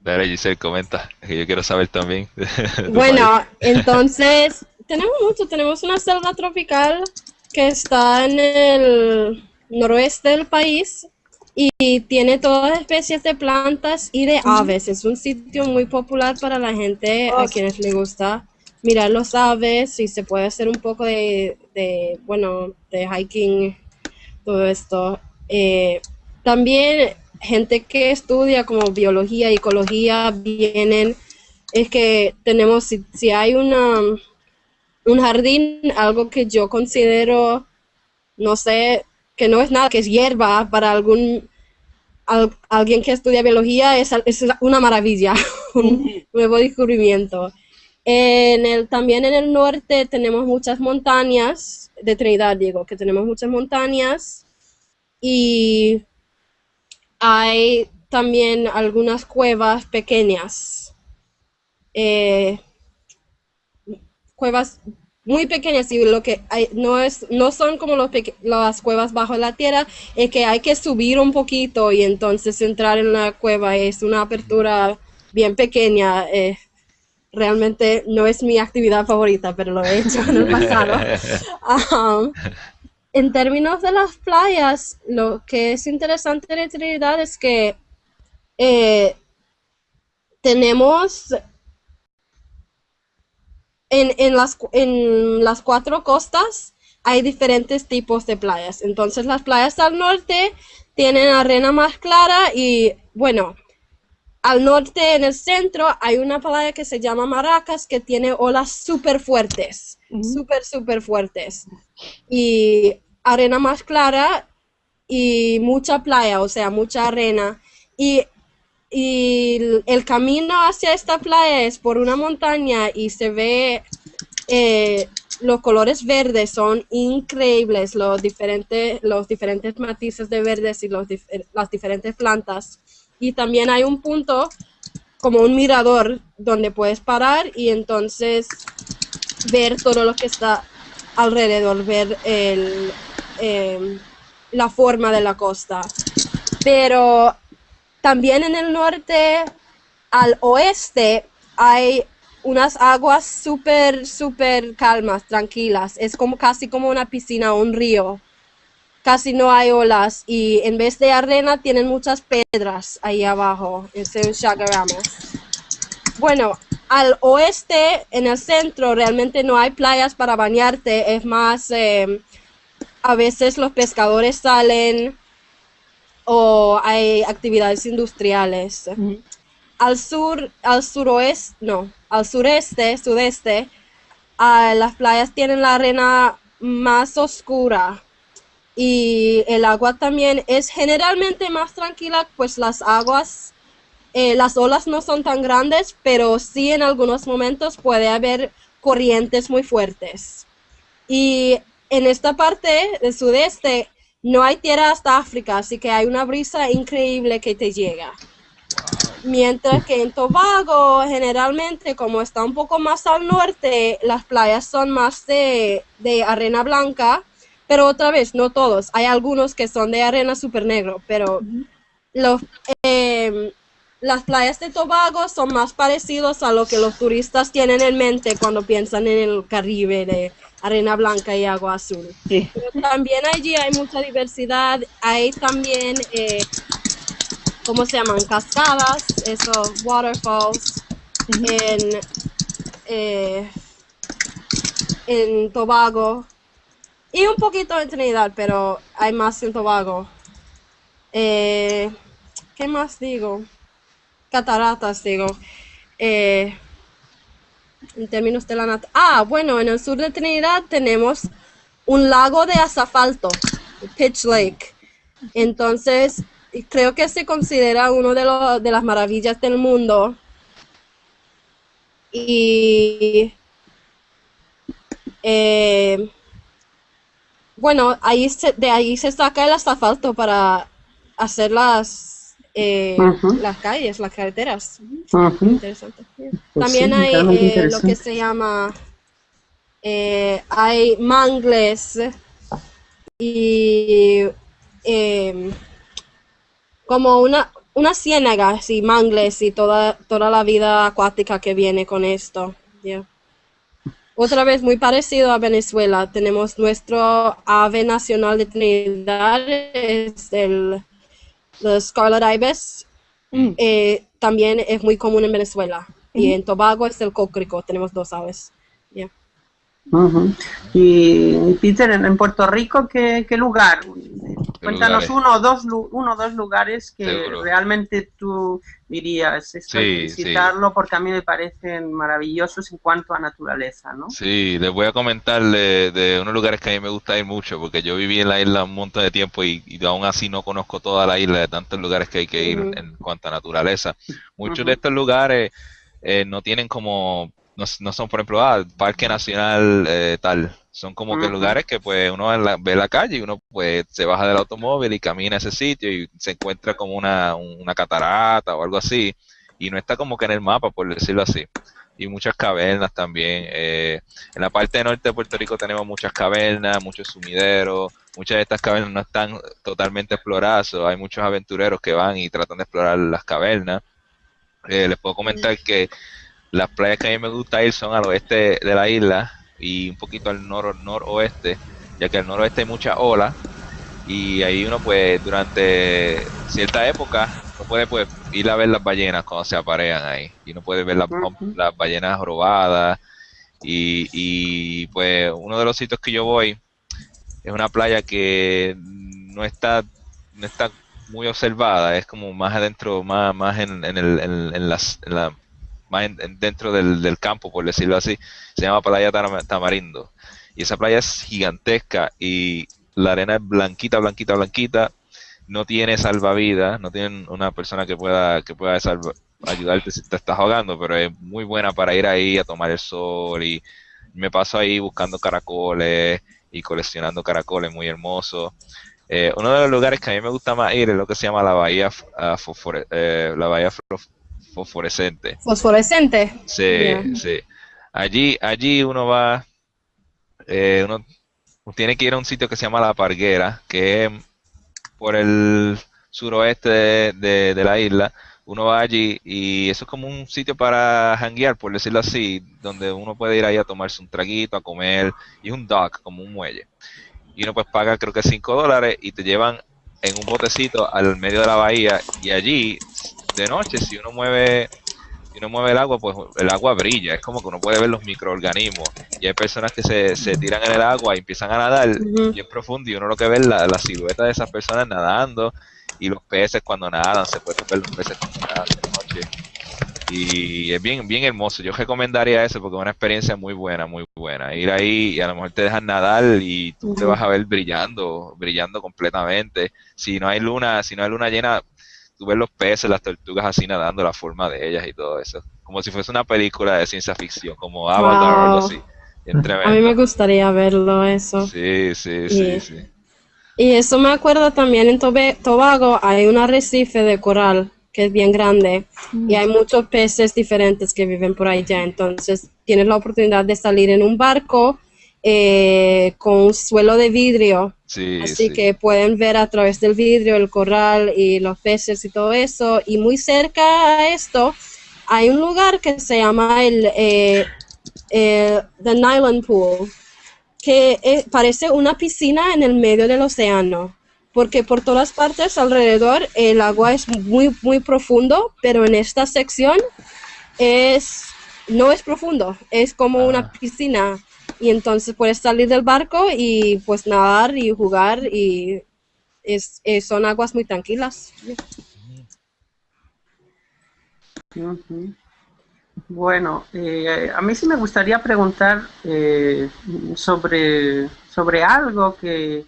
Dale, Giselle, comenta, que yo quiero saber también. Bueno, entonces tenemos mucho, tenemos una selva tropical que está en el noroeste del país y tiene todas especies de plantas y de aves. Es un sitio muy popular para la gente a quienes les gusta mirar los aves y se puede hacer un poco de, de, bueno, de hiking, todo esto. Eh, también gente que estudia como biología y ecología vienen es que tenemos, si, si hay una, un jardín, algo que yo considero, no sé, que no es nada, que es hierba para algún alguien que estudia biología es, es una maravilla, un nuevo descubrimiento. En el, también en el norte tenemos muchas montañas, de Trinidad digo, que tenemos muchas montañas y hay también algunas cuevas pequeñas. Eh, cuevas muy pequeñas y lo que hay, no es no son como los las cuevas bajo la tierra es que hay que subir un poquito y entonces entrar en la cueva es una apertura bien pequeña eh, realmente no es mi actividad favorita pero lo he hecho en el pasado. Um, en términos de las playas lo que es interesante de Trinidad es que eh, tenemos en, las, en las cuatro costas hay diferentes tipos de playas. Entonces las playas al norte tienen arena más clara y bueno, al norte en el centro hay una playa que se llama Maracas que tiene olas súper fuertes, súper, súper fuertes. Y arena más clara y mucha playa, o sea, mucha arena. Y y el camino hacia esta playa es por una montaña y se ve eh, los colores verdes son increíbles, los diferentes, los diferentes matices de verdes y los las diferentes plantas. Y también hay un punto como un mirador donde puedes parar y entonces ver todo lo que está alrededor, ver el, eh, la forma de la costa. Pero también en el norte, al oeste, hay unas aguas súper, súper calmas, tranquilas. Es como casi como una piscina o un río. Casi no hay olas y en vez de arena tienen muchas piedras ahí abajo. Bueno, al oeste, en el centro, realmente no hay playas para bañarte. Es más, eh, a veces los pescadores salen o hay actividades industriales. Al sur, al suroeste, no, al sureste, sudeste, las playas tienen la arena más oscura y el agua también es generalmente más tranquila, pues las aguas, eh, las olas no son tan grandes, pero sí en algunos momentos puede haber corrientes muy fuertes. Y en esta parte del sudeste no hay tierra hasta África, así que hay una brisa increíble que te llega. Mientras que en Tobago, generalmente, como está un poco más al norte, las playas son más de, arena blanca, pero otra vez, no todos. Hay algunos que son de arena súper negro, pero los, em, las playas de Tobago son más parecidos a lo que los turistas tienen en mente cuando piensan en el Caribe de arena blanca y agua azul. también allí hay mucha diversidad, hay también, eh, ¿cómo se llaman? Cascadas, esos waterfalls, en, eh, en Tobago y un poquito en Trinidad, pero hay más en Tobago. Eh, ¿Qué más digo? Cataratas, digo. Eh, en términos de la nat Ah, bueno, en el sur de Trinidad tenemos un lago de asfalto, Pitch Lake. Entonces, creo que se considera uno de, de las maravillas del mundo. Y eh, bueno, ahí de ahí se saca el asfalto para hacer las eh, las calles, las carreteras. Interesante. Pues También hay eh, lo que se llama, eh, hay mangles y em, como una, una ciénaga, así, mangles y toda, toda la vida acuática que viene con esto. Otra vez, muy parecido a Venezuela, tenemos nuestro ave nacional de Trinidad, es el los Scarlet Ibis mm. eh, también es muy común en Venezuela. Y en Tobago es el cócrico, tenemos dos aves. Y Peter, en Puerto Rico, ¿qué, lugar? Cuéntanos uno o dos, uno dos lugares que realmente tú dirías, esto visitarlo porque a mí me parecen maravillosos en cuanto a naturaleza, ¿no? Sí, les voy a comentar de, unos lugares que a mí me gusta ir mucho, porque yo viví en la isla un montón de tiempo y, aún así no conozco toda la isla de tantos lugares que hay que ir en cuanto a naturaleza. Muchos de estos lugares eh, no tienen como no, no son, por ejemplo, ah, Parque Nacional eh, tal. Son como que lugares que pues uno ve la calle y uno pues se baja del automóvil y camina a ese sitio y se encuentra como una, una catarata o algo así. Y no está como que en el mapa, por decirlo así. Y muchas cavernas también. Eh, en la parte norte de Puerto Rico tenemos muchas cavernas, muchos sumideros. Muchas de estas cavernas no están totalmente exploradas. hay muchos aventureros que van y tratan de explorar las cavernas. Eh, les puedo comentar que las playas que a mí me gusta ir son al oeste de la isla y un poquito al nor noroeste, ya que al noroeste hay mucha ola y ahí uno pues durante cierta época no puede pues ir a ver las ballenas cuando se aparean ahí y uno puede ver las, las ballenas robadas y, y pues uno de los sitios que yo voy es una playa que no está no está muy observada es como más adentro más más en, en, el, en las, en la más dentro del, campo, por decirlo así, se llama Playa Tamarindo. Y esa playa es gigantesca y la arena es blanquita, blanquita, blanquita. No tiene salvavidas, no tiene una persona que pueda, que pueda ayudarte si te estás ahogando, pero es muy buena para ir ahí a tomar el sol y me paso ahí buscando caracoles y coleccionando caracoles muy hermosos. Eh, uno de los lugares que a mí me gusta más ir es lo que se llama la bahía, uh, la bahía fosforescente. Fosforescente. Sí, sí. Allí, allí uno va, eh, uno tiene que ir a un sitio que se llama La Parguera, que es por el suroeste de, la isla. Uno va allí y eso es como un sitio para hanguear, por decirlo así, donde uno puede ir ahí a tomarse un traguito, a comer, y es un dock, como un muelle. Y uno pues paga creo que 5 dólares y te llevan en un botecito al medio de la bahía y allí de noche, si uno mueve si uno mueve el agua, pues el agua brilla, es como que uno puede ver los microorganismos. Y hay personas que se, se tiran en el agua y empiezan a nadar y es profundo y uno lo que ve es la, la, silueta de esas personas nadando y los peces cuando nadan, se pueden ver los peces cuando nadan de noche. Y es bien, bien hermoso. Yo recomendaría eso porque es una experiencia muy buena, muy buena. Ir ahí y a lo mejor te dejan nadar y tú te vas a ver brillando, brillando completamente. Si no hay luna, si no hay luna llena, tú ves los peces, las tortugas así nadando, la forma de ellas y todo eso. Como si fuese una película de ciencia ficción, como Avatar o algo así. A mí me gustaría verlo eso. Sí, sí, sí, sí. Y eso me acuerdo también en Tobago hay un arrecife de coral que es bien grande y hay muchos peces diferentes que viven por ahí ya. Entonces tienes la oportunidad de salir en un barco eh, con suelo de vidrio. Así que pueden ver a través del vidrio el corral y los peces y todo eso. Y muy cerca a esto hay un lugar que se llama el eh, eh, The Nylon Pool, que parece una piscina en el medio del océano. Porque por todas partes alrededor el agua es muy, muy profundo, pero en esta sección es, no es profundo, es como una ah. piscina y entonces puedes salir del barco y pues nadar y jugar y es, son aguas muy tranquilas. Bueno, eh, a mí sí me gustaría preguntar eh, sobre, sobre algo que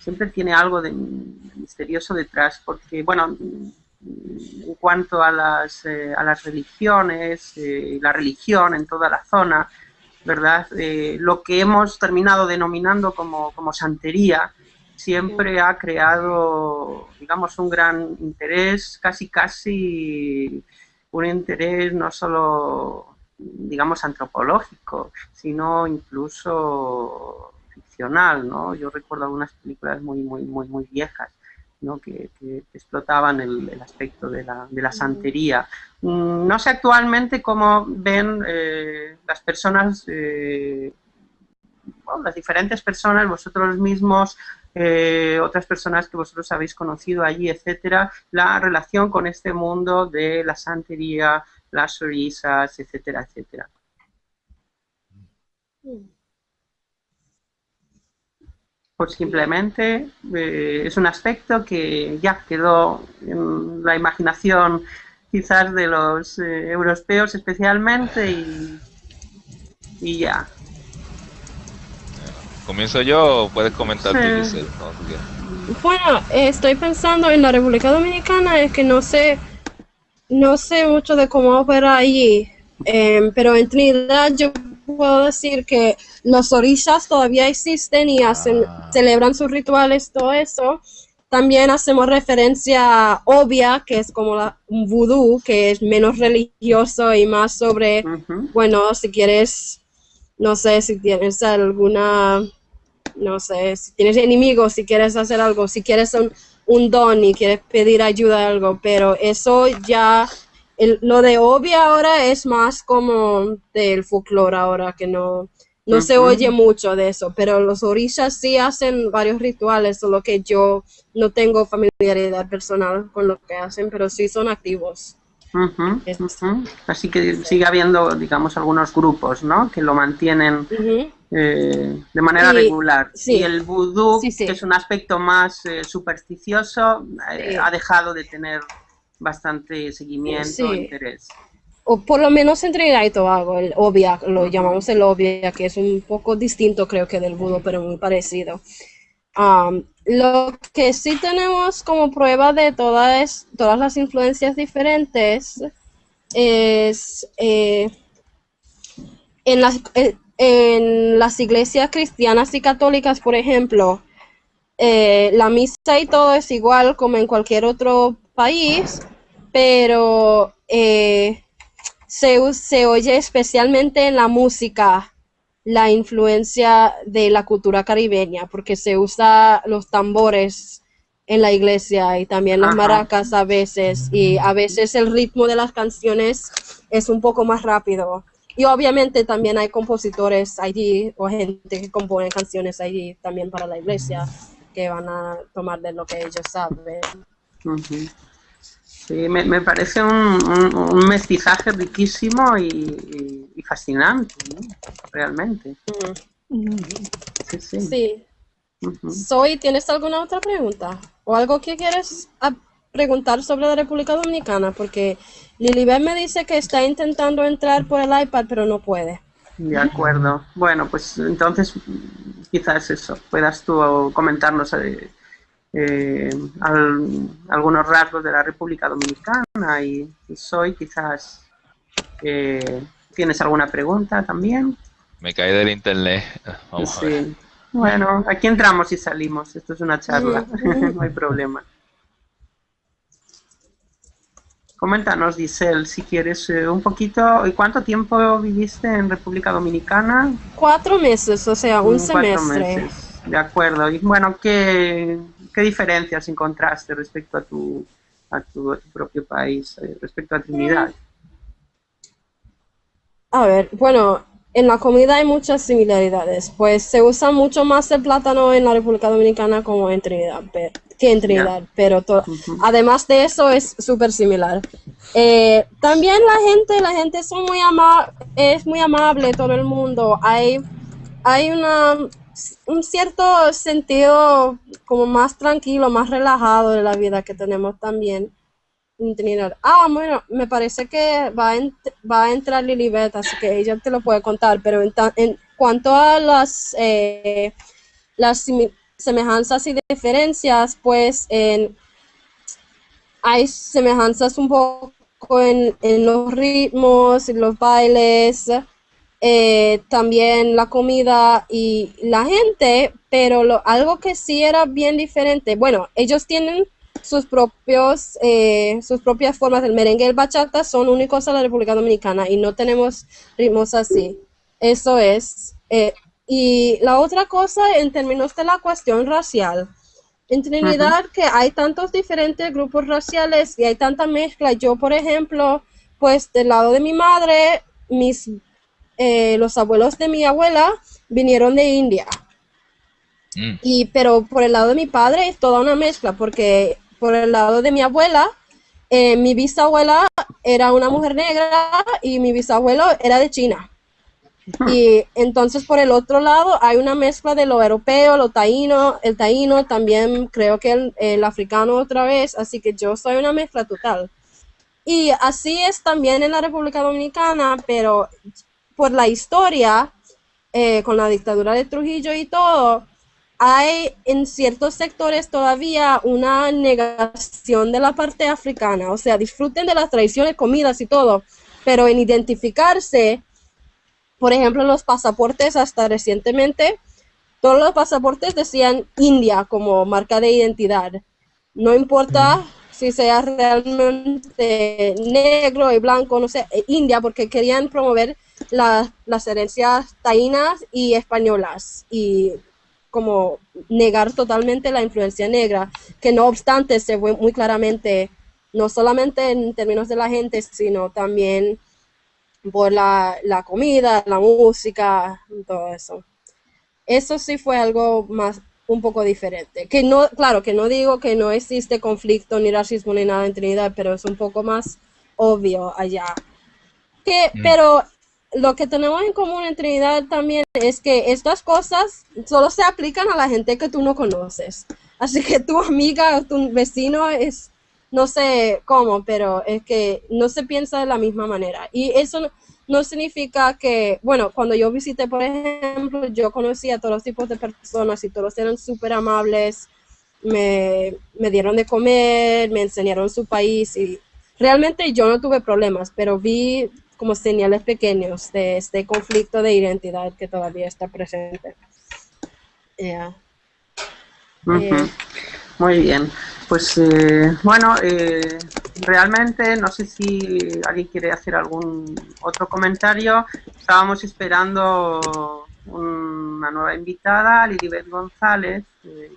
siempre tiene algo de misterioso detrás, porque, bueno, en cuanto a las, eh, a las religiones, la religión en toda la zona, ¿verdad? Eh, lo que hemos terminado denominando como, santería siempre ha creado, digamos, un gran interés, casi casi un interés no solo, digamos, antropológico, sino incluso ficcional, ¿no? Yo recuerdo algunas películas muy, muy, muy, muy viejas que, explotaban el, aspecto de la, de la, santería. Mm, no sé actualmente cómo ven eh, las personas, eh, las diferentes personas, vosotros mismos, eh, otras personas que vosotros habéis conocido allí, etcétera, la relación con este mundo de la santería, las orisas, etcétera, etcétera. Pues simplemente eh, es un aspecto que ya quedó en la imaginación quizás de los eh, europeos especialmente y, y ya. ¿Comienzo yo o puedes comentar tú, Bueno, estoy pensando en la República Dominicana, es que no sé, no sé mucho de cómo opera allí, em, pero en Trinidad yo puedo decir que los orishas todavía existen y hacen, ah. celebran sus rituales, todo eso. También hacemos referencia obvia, que es como la, un vudú, que es menos religioso y más sobre, bueno, si quieres, no sé, si tienes alguna, no sé, si tienes enemigos, si quieres hacer algo, si quieres un, un don y quieres pedir ayuda a algo, pero eso ya lo de obvia ahora es más como del folclore ahora, que no, no se oye mucho de eso, pero los orishas sí hacen varios rituales, solo que yo no tengo familiaridad personal con lo que hacen, pero sí son activos. Así que sigue habiendo, digamos, algunos grupos, ¿no? Que lo mantienen eh, de manera regular. Y el vudú, que es un aspecto más eh, supersticioso, eh, ha dejado de tener bastante seguimiento interés. O por lo menos en Trinidad y Tobago, el obvia, lo llamamos el obvia, que es un poco distinto creo que del budo, pero muy parecido. Um, lo que sí tenemos como prueba de todas, todas las influencias diferentes es eh, en, las, eh, en las iglesias cristianas y católicas, por ejemplo, eh, la misa y todo es igual como en cualquier otro país, pero eh, se, se oye especialmente en la música la influencia de la cultura caribeña, porque se usa los tambores en la iglesia y también las maracas a veces, y a veces el ritmo de las canciones es un poco más rápido. Y obviamente también hay compositores allí o gente que compone canciones allí también para la iglesia que van a tomar de lo que ellos saben. Sí, me, parece un, mestizaje riquísimo y, fascinante, realmente. Sí, sí. sí. Soy, ¿tienes alguna otra pregunta? ¿O algo que quieres preguntar sobre la República Dominicana? Porque Lilibet me dice que está intentando entrar por el iPad, pero no puede. De acuerdo. Bueno, pues entonces quizás eso, puedas tú comentarnos eh, eh, algunos rasgos de la República Dominicana y, soy quizás eh, tienes alguna pregunta también. Me cae del internet. Vamos a ver. Bueno, aquí entramos y salimos. Esto es una charla, no hay problema. Coméntanos, Giselle, si quieres eh, un poquito. ¿Y cuánto tiempo viviste en República Dominicana? Cuatro meses, o sea, un Cuatro semestre. De acuerdo. Y bueno, ¿qué, ¿Qué diferencias encontraste respecto a tu, a tu, propio país, eh, respecto a Trinidad? A ver, bueno, en la comida hay muchas similaridades, pues se usa mucho más el plátano en la República Dominicana como en Trinidad, que en Trinidad, pero además de eso es súper similar. Eh, también la gente, la gente son muy ama es muy amable, todo el mundo, hay, hay una un cierto sentido como más tranquilo, más relajado de la vida que tenemos también en. Ah, bueno, me parece que va a, va a entrar Lilibet, así que ella te lo puede contar, pero en, cuanto a las, eh, las semejanzas y diferencias, pues hay semejanzas un poco en, en los ritmos, en los bailes, eh, también la comida y la gente, pero lo, algo que sí era bien diferente, bueno, ellos tienen sus propios eh, sus propias formas del merengue y el bachata son únicos a la República Dominicana y no tenemos ritmos así. Eso es. Eh, y la otra cosa en términos de la cuestión racial, en Trinidad que hay tantos diferentes grupos raciales y hay tanta mezcla. Yo, por ejemplo, pues del lado de mi madre, mis eh, los abuelos de mi abuela vinieron de India. Mm. Y, pero por el lado de mi padre es toda una mezcla, porque por el lado de mi abuela, eh, mi bisabuela era una mujer negra y mi bisabuelo era de China. Y entonces por el otro lado hay una mezcla de lo europeo, lo taíno, el taíno, también creo que el, el, africano otra vez, así que yo soy una mezcla total. Y así es también en la República Dominicana, pero por la historia, eh, con la dictadura de Trujillo y todo, hay en ciertos sectores todavía una negación de la parte africana, o sea, disfruten de las tradiciones, comidas y todo, pero en identificarse por ejemplo, los pasaportes hasta recientemente, todos los pasaportes decían India como marca de identidad. No importa si sea realmente negro y blanco, no sé, eh, India, porque querían promover las herencias taínas y españolas y como negar totalmente la influencia negra, que no obstante se ve muy claramente, no solamente en términos de la gente, sino también por la, la comida, la música, todo eso. Eso sí fue algo más, un poco diferente. Que no, claro, que no digo que no existe conflicto ni racismo ni nada en Trinidad, pero es un poco más obvio allá. Que, mm. Pero lo que tenemos en común en Trinidad también es que estas cosas solo se aplican a la gente que tú no conoces. Así que tu amiga tu vecino es no sé cómo, pero es que no se piensa de la misma manera. Y eso no, significa que, bueno, cuando yo visité, por ejemplo, yo conocí a todos los tipos de personas y todos eran súper amables, me, me dieron de comer, me enseñaron su país y realmente yo no tuve problemas, pero vi como señales pequeños de este conflicto de identidad que todavía está presente. Muy bien. Pues eh, bueno, eh, realmente no sé si alguien quiere hacer algún otro comentario. Estábamos esperando una nueva invitada, Lilibet González. Eh,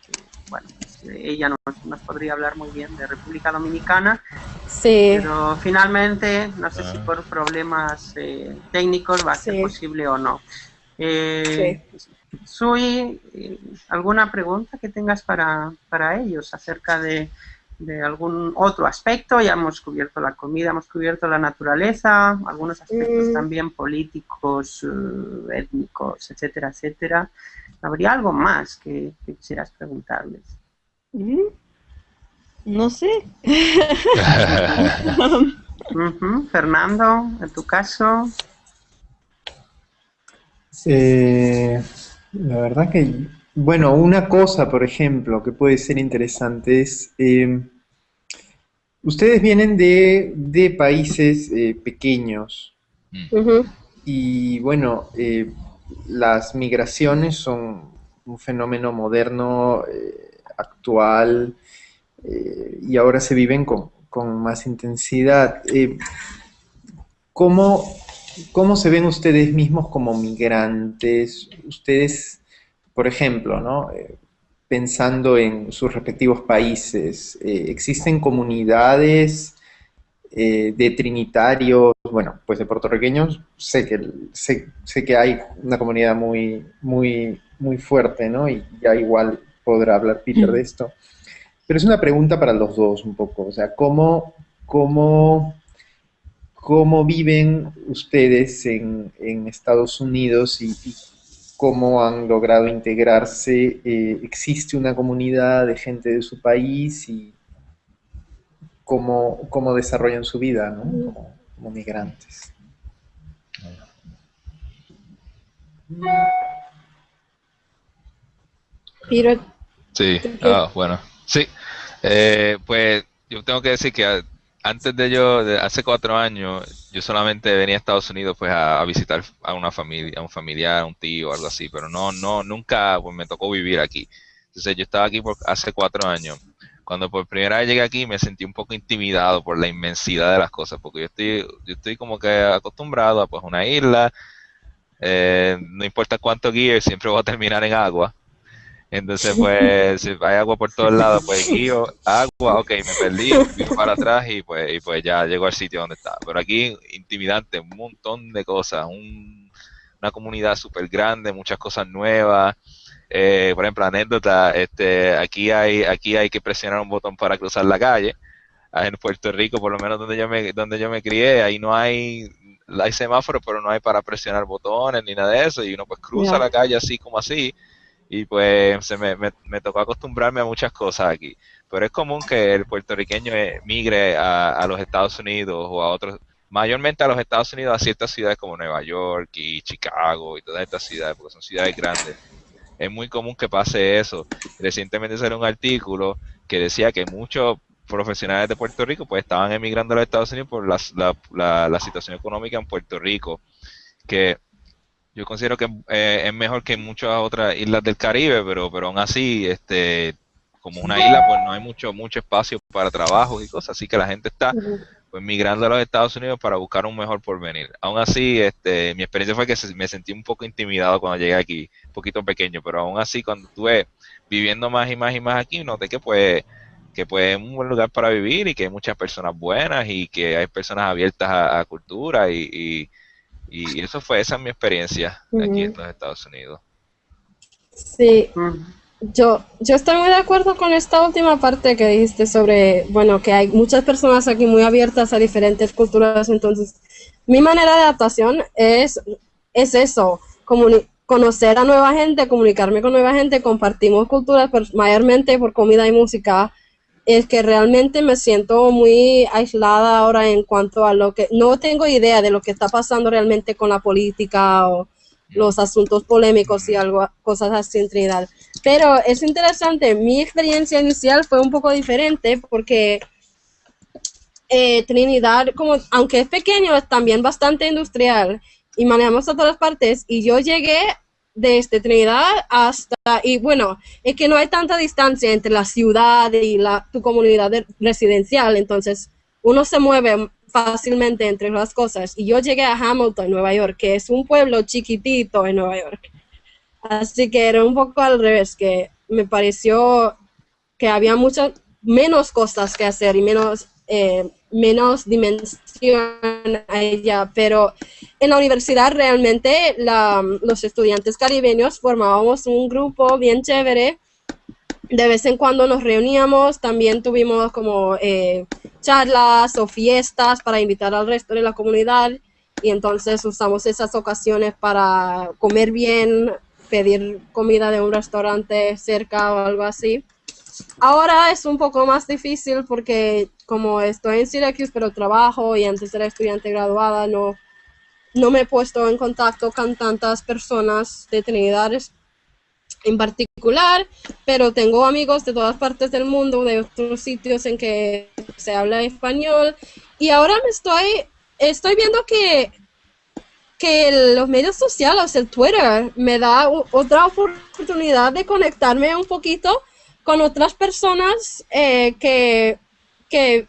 bueno, ella nos, podría hablar muy bien de República Dominicana. Sí. Pero finalmente, no sé si ah. por problemas técnicos va a ser posible o no. sí. Sui, ¿alguna pregunta que tengas para, ellos acerca de, algún otro aspecto? Ya hemos cubierto la comida, hemos cubierto la naturaleza, algunos aspectos mm. también políticos, eh, étnicos, etcétera, etcétera. ¿Habría algo más que, quisieras preguntarles? No sé. Fernando, en tu caso. Eh, la verdad que, bueno, una cosa, por ejemplo, que puede ser interesante es, eh, ustedes vienen de, países eh, pequeños mm. y, bueno, eh, las migraciones son un fenómeno moderno, actual, y ahora se viven con, con más intensidad. ¿Cómo ¿Cómo se ven ustedes mismos como migrantes? Ustedes, por ejemplo, ¿no? Eh, pensando en sus respectivos países, eh, ¿existen comunidades eh, de trinitarios, bueno, pues de puertorriqueños? Sé que, sé, que hay una comunidad muy, muy, muy fuerte, ¿no? Y ya igual podrá hablar Peter de esto. Pero es una pregunta para los dos un poco, o sea, ¿cómo, cómo cómo viven ustedes en, Estados Unidos y, cómo han logrado integrarse. Eh, ¿Existe una comunidad de gente de su país y cómo, cómo desarrollan su vida como, migrantes? Sí, ah, bueno, sí. Eh, pues yo tengo que decir que antes de yo, hace cuatro años, yo solamente venía a Estados Unidos pues a, visitar a una familia, a un familiar, a un tío, algo así, pero no, no, nunca pues, me tocó vivir aquí. Entonces yo estaba aquí por hace cuatro años. Cuando por primera vez llegué aquí me sentí un poco intimidado por la inmensidad de las cosas, porque yo estoy, yo estoy como que acostumbrado a pues una isla, eh, no importa cuánto guíe, siempre voy a terminar en agua. Entonces, pues, si hay agua por todos lados, pues guío, agua, ok, me perdí, viro para atrás y pues, y pues ya llego al sitio donde estaba. Pero aquí, intimidante, un montón de cosas, una comunidad súper grande, muchas cosas nuevas. Eh, por ejemplo, anécdota, este, aquí hay, aquí hay que presionar un botón para cruzar la calle. en Puerto Rico, por lo menos donde yo me, donde yo me crié, ahí no hay, hay semáforos, pero no hay para presionar botones ni nada de eso, y uno pues cruza la calle así como así, y pues se me, me, tocó acostumbrarme a muchas cosas aquí. Pero es común que el puertorriqueño migre a, a los Estados Unidos o a otros, mayormente a los Estados Unidos, a ciertas ciudades como Nueva York y Chicago y todas estas ciudades, porque son ciudades grandes. Es muy común que pase eso. Recientemente salió un artículo que decía que muchos profesionales de Puerto Rico pues estaban emigrando a los Estados Unidos por la, la, situación económica en Puerto Rico, que yo considero que eh, es mejor que muchas otras islas del Caribe, pero, pero aún así, este, como una isla, pues no hay mucho, mucho espacio para trabajo y cosas, así que la gente está pues migrando a los Estados Unidos para buscar un mejor porvenir. Aún así, este, mi experiencia fue que me sentí un poco intimidado cuando llegué aquí, un poquito pequeño, pero aún así cuando estuve viviendo más y más y más aquí, noté que pues que pues es un buen lugar para vivir y que hay muchas personas buenas y que hay personas abiertas a, cultura y, y, eso fue, esa es mi experiencia aquí en los Estados Unidos. Sí, yo, yo estoy muy de acuerdo con esta última parte que dijiste sobre, bueno, que hay muchas personas aquí muy abiertas a diferentes culturas, entonces mi manera de adaptación es, es eso, conocer a nueva gente, comunicarme con nueva gente, compartimos culturas, mayormente por comida y música, es que realmente me siento muy aislada ahora en cuanto a lo que, no tengo idea de lo que está pasando realmente con la política o los asuntos polémicos y algo, cosas así en Trinidad. Pero es interesante, mi experiencia inicial fue un poco diferente porque eh, Trinidad, como, aunque es pequeño, es también bastante industrial y manejamos a todas partes. Y yo llegué desde Trinidad hasta, y bueno, es que no hay tanta distancia entre la ciudad y la, tu comunidad residencial, entonces uno se mueve fácilmente entre las cosas. Y yo llegué a Hamilton, Nueva York, que es un pueblo chiquitito en Nueva York. Así que era un poco al revés, que me pareció que había muchas menos cosas que hacer y menos, eh, menos dimensión a ella. Pero en la universidad realmente los estudiantes caribeños formábamos un grupo bien chévere. De vez en cuando nos reuníamos, también tuvimos como eh, charlas o fiestas para invitar al resto de la comunidad y entonces usamos esas ocasiones para comer bien, pedir comida de un restaurante cerca o algo así. Ahora es un poco más difícil porque como estoy en Syracuse pero trabajo y antes era estudiante graduada, no, no me he puesto en contacto con tantas personas de Trinidad en particular, pero tengo amigos de todas partes del mundo, de otros sitios en que se habla español. Y ahora me estoy, estoy viendo que que los medios sociales, el Twitter, me da otra oportunidad de conectarme un poquito con otras personas eh, que, que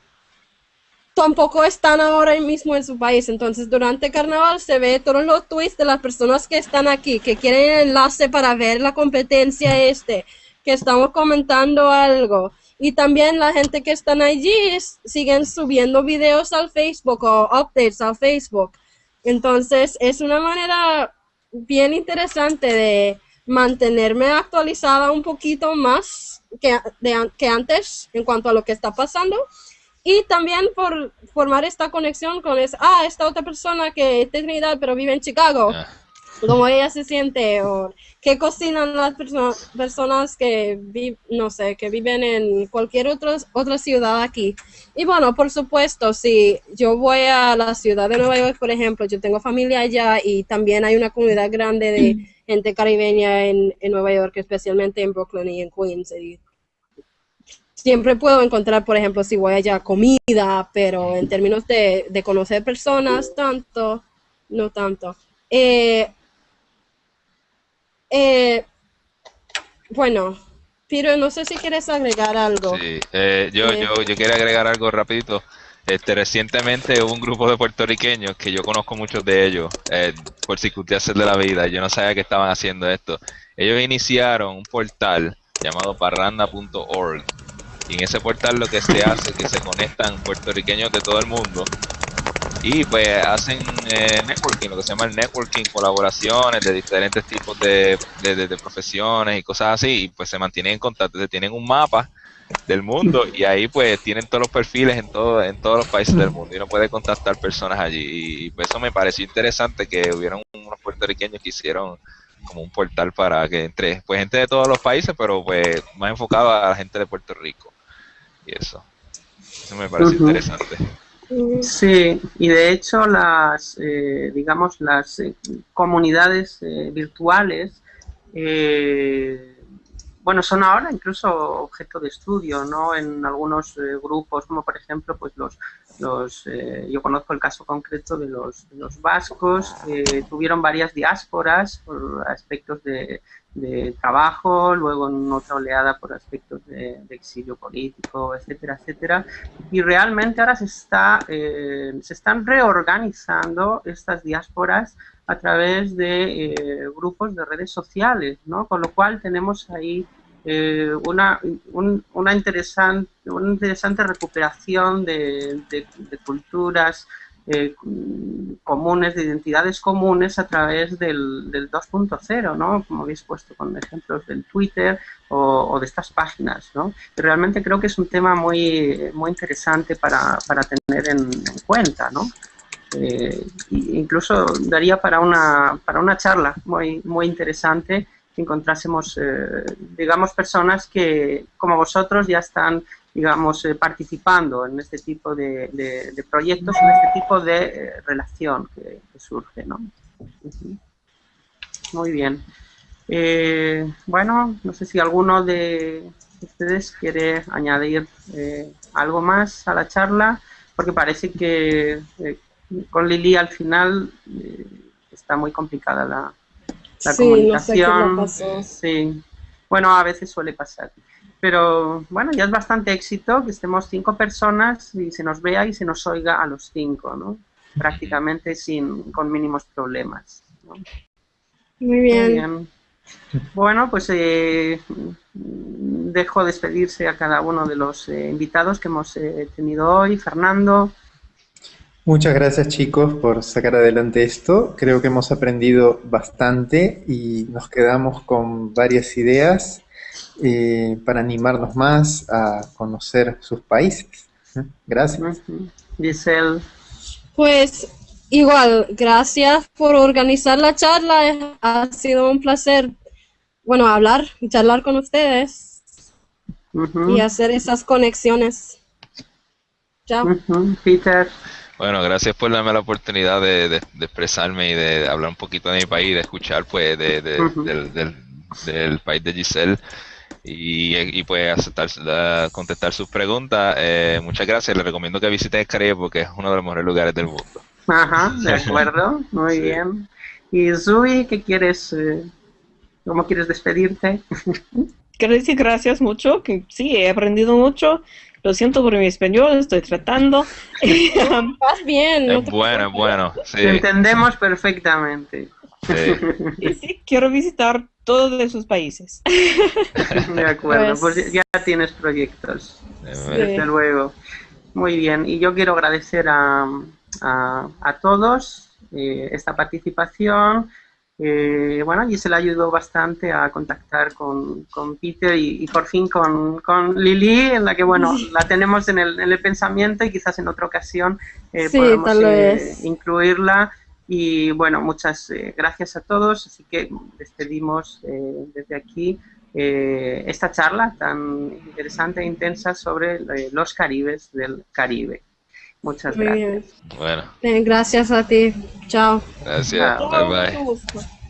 tampoco están ahora mismo en su país. Entonces, durante carnaval se ve todos los tweets de las personas que están aquí, que quieren el enlace para ver la competencia este, que estamos comentando algo. Y también la gente que están allí siguen subiendo videos al Facebook o updates al Facebook. Entonces, es una manera bien interesante de mantenerme actualizada un poquito más que, que antes en cuanto a lo que está pasando. Y también por formar esta conexión con esa, ah, esta otra persona que es de Trinidad pero vive en Chicago. Cómo ella se siente o qué cocinan las personas que no sé, que viven en cualquier otro, otra ciudad aquí. Y bueno, por supuesto, si yo voy a la ciudad de Nueva York, por ejemplo, yo tengo familia allá y también hay una comunidad grande de gente caribeña en, Nueva York, especialmente en Brooklyn y en Queens. siempre puedo encontrar, por ejemplo, si voy allá comida, pero en términos de, de conocer personas, tanto, no tanto. Eh, eh, bueno, pero no sé si quieres agregar algo. Sí, eh, yo, eh, yo, yo quiero agregar algo rapidito. Este, recientemente hubo un grupo de puertorriqueños que yo conozco muchos de ellos eh, por circunstancias de la vida. Yo no sabía que estaban haciendo esto. Ellos iniciaron un portal llamado parranda.org y en ese portal lo que se hace es que se conectan puertorriqueños de todo el mundo y pues hacen eh, networking, lo que se llama el networking, colaboraciones de diferentes tipos de, de, profesiones y cosas así, y pues se mantienen en contacto, tienen un mapa del mundo y ahí pues tienen todos los perfiles en todo en todos los países del mundo y uno puede contactar personas allí. Y pues, eso me pareció interesante que hubieron unos puertorriqueños que hicieron como un portal para que entre pues gente de todos los países pero pues más enfocado a la gente de Puerto Rico y eso. Eso me pareció interesante Sí, y de hecho las, eh, digamos, las eh, comunidades eh, virtuales eh, bueno, son ahora incluso objeto de estudio, ¿no? En algunos eh, grupos, como por ejemplo, pues los, los yo conozco el caso concreto de los, los vascos, que tuvieron varias diásporas por aspectos de, trabajo, luego en otra oleada por aspectos de, exilio político, etcétera, etcétera. Y realmente ahora se, está, eh, se están reorganizando estas diásporas a través de eh, grupos de redes sociales, ¿no? Con lo cual tenemos ahí eh, una, una, interesante, una interesante recuperación de, culturas eh, comunes, de identidades comunes a través del, del 2.0, ¿no? Como habéis puesto con ejemplos del Twitter o, de estas páginas, ¿no? realmente creo que es un tema muy, muy interesante para, para tener en, en cuenta, ¿no? Eh, incluso daría para una, para una charla muy, muy interesante que encontrásemos, eh, digamos, personas que, como vosotros, ya están, digamos, eh, participando en este tipo de, de, proyectos, en este tipo de relación que, surge, ¿no? Muy bien. bueno, no sé si alguno de ustedes quiere añadir algo más a la charla, porque parece que con Lili al final eh, está muy complicada la, la comunicación. Sí, bueno, a veces suele pasar. Pero bueno, ya es bastante éxito que estemos cinco personas y se nos vea y se nos oiga a los cinco, ¿no? Prácticamente sin, con mínimos problemas. Muy, bien. Bueno, pues eh, dejo despedirse a cada uno de los eh, invitados que hemos tenido hoy. Fernando, Muchas gracias chicos por sacar adelante esto. Creo que hemos aprendido bastante y nos quedamos con varias ideas eh, para animarnos más a conocer sus países. Gracias. Giselle. Pues igual, gracias por organizar la charla. Ha sido un placer, bueno, hablar y charlar con ustedes y hacer esas conexiones. Chao. Peter. Bueno, gracias por darme la oportunidad de, expresarme y de hablar un poquito de mi país, de escuchar pues del, país de Giselle y, pues aceptar, contestar sus preguntas. Eh, muchas gracias, les recomiendo que visiten el Caribe porque es uno de los mejores lugares del mundo. Ajá, de acuerdo, muy bien. Y Zui, ¿qué quieres, eh, cómo quieres despedirte? Quiero decir gracias mucho, que sí, he aprendido mucho lo siento por mi español, estoy tratando. Vas bien. Es bueno, bueno. Entendemos perfectamente. Y sí, quiero visitar todos de sus países. De acuerdo, pues, pues ya tienes proyectos. Desde luego. Muy bien, y yo quiero agradecer a, a, todos eh, esta participación eh, bueno, y se le ayudó bastante a contactar con, con Peter y, por fin con, con, Lili, en la que, bueno, la tenemos en el, en el pensamiento y quizás en otra ocasión eh, podemos eh, incluirla. Y bueno, muchas eh, gracias a todos, así que despedimos desde aquí esta charla tan interesante e intensa sobre los caribes del Caribe. Muchas gracias. Bueno. gracias a ti. Chao. Gracias. Bye bye.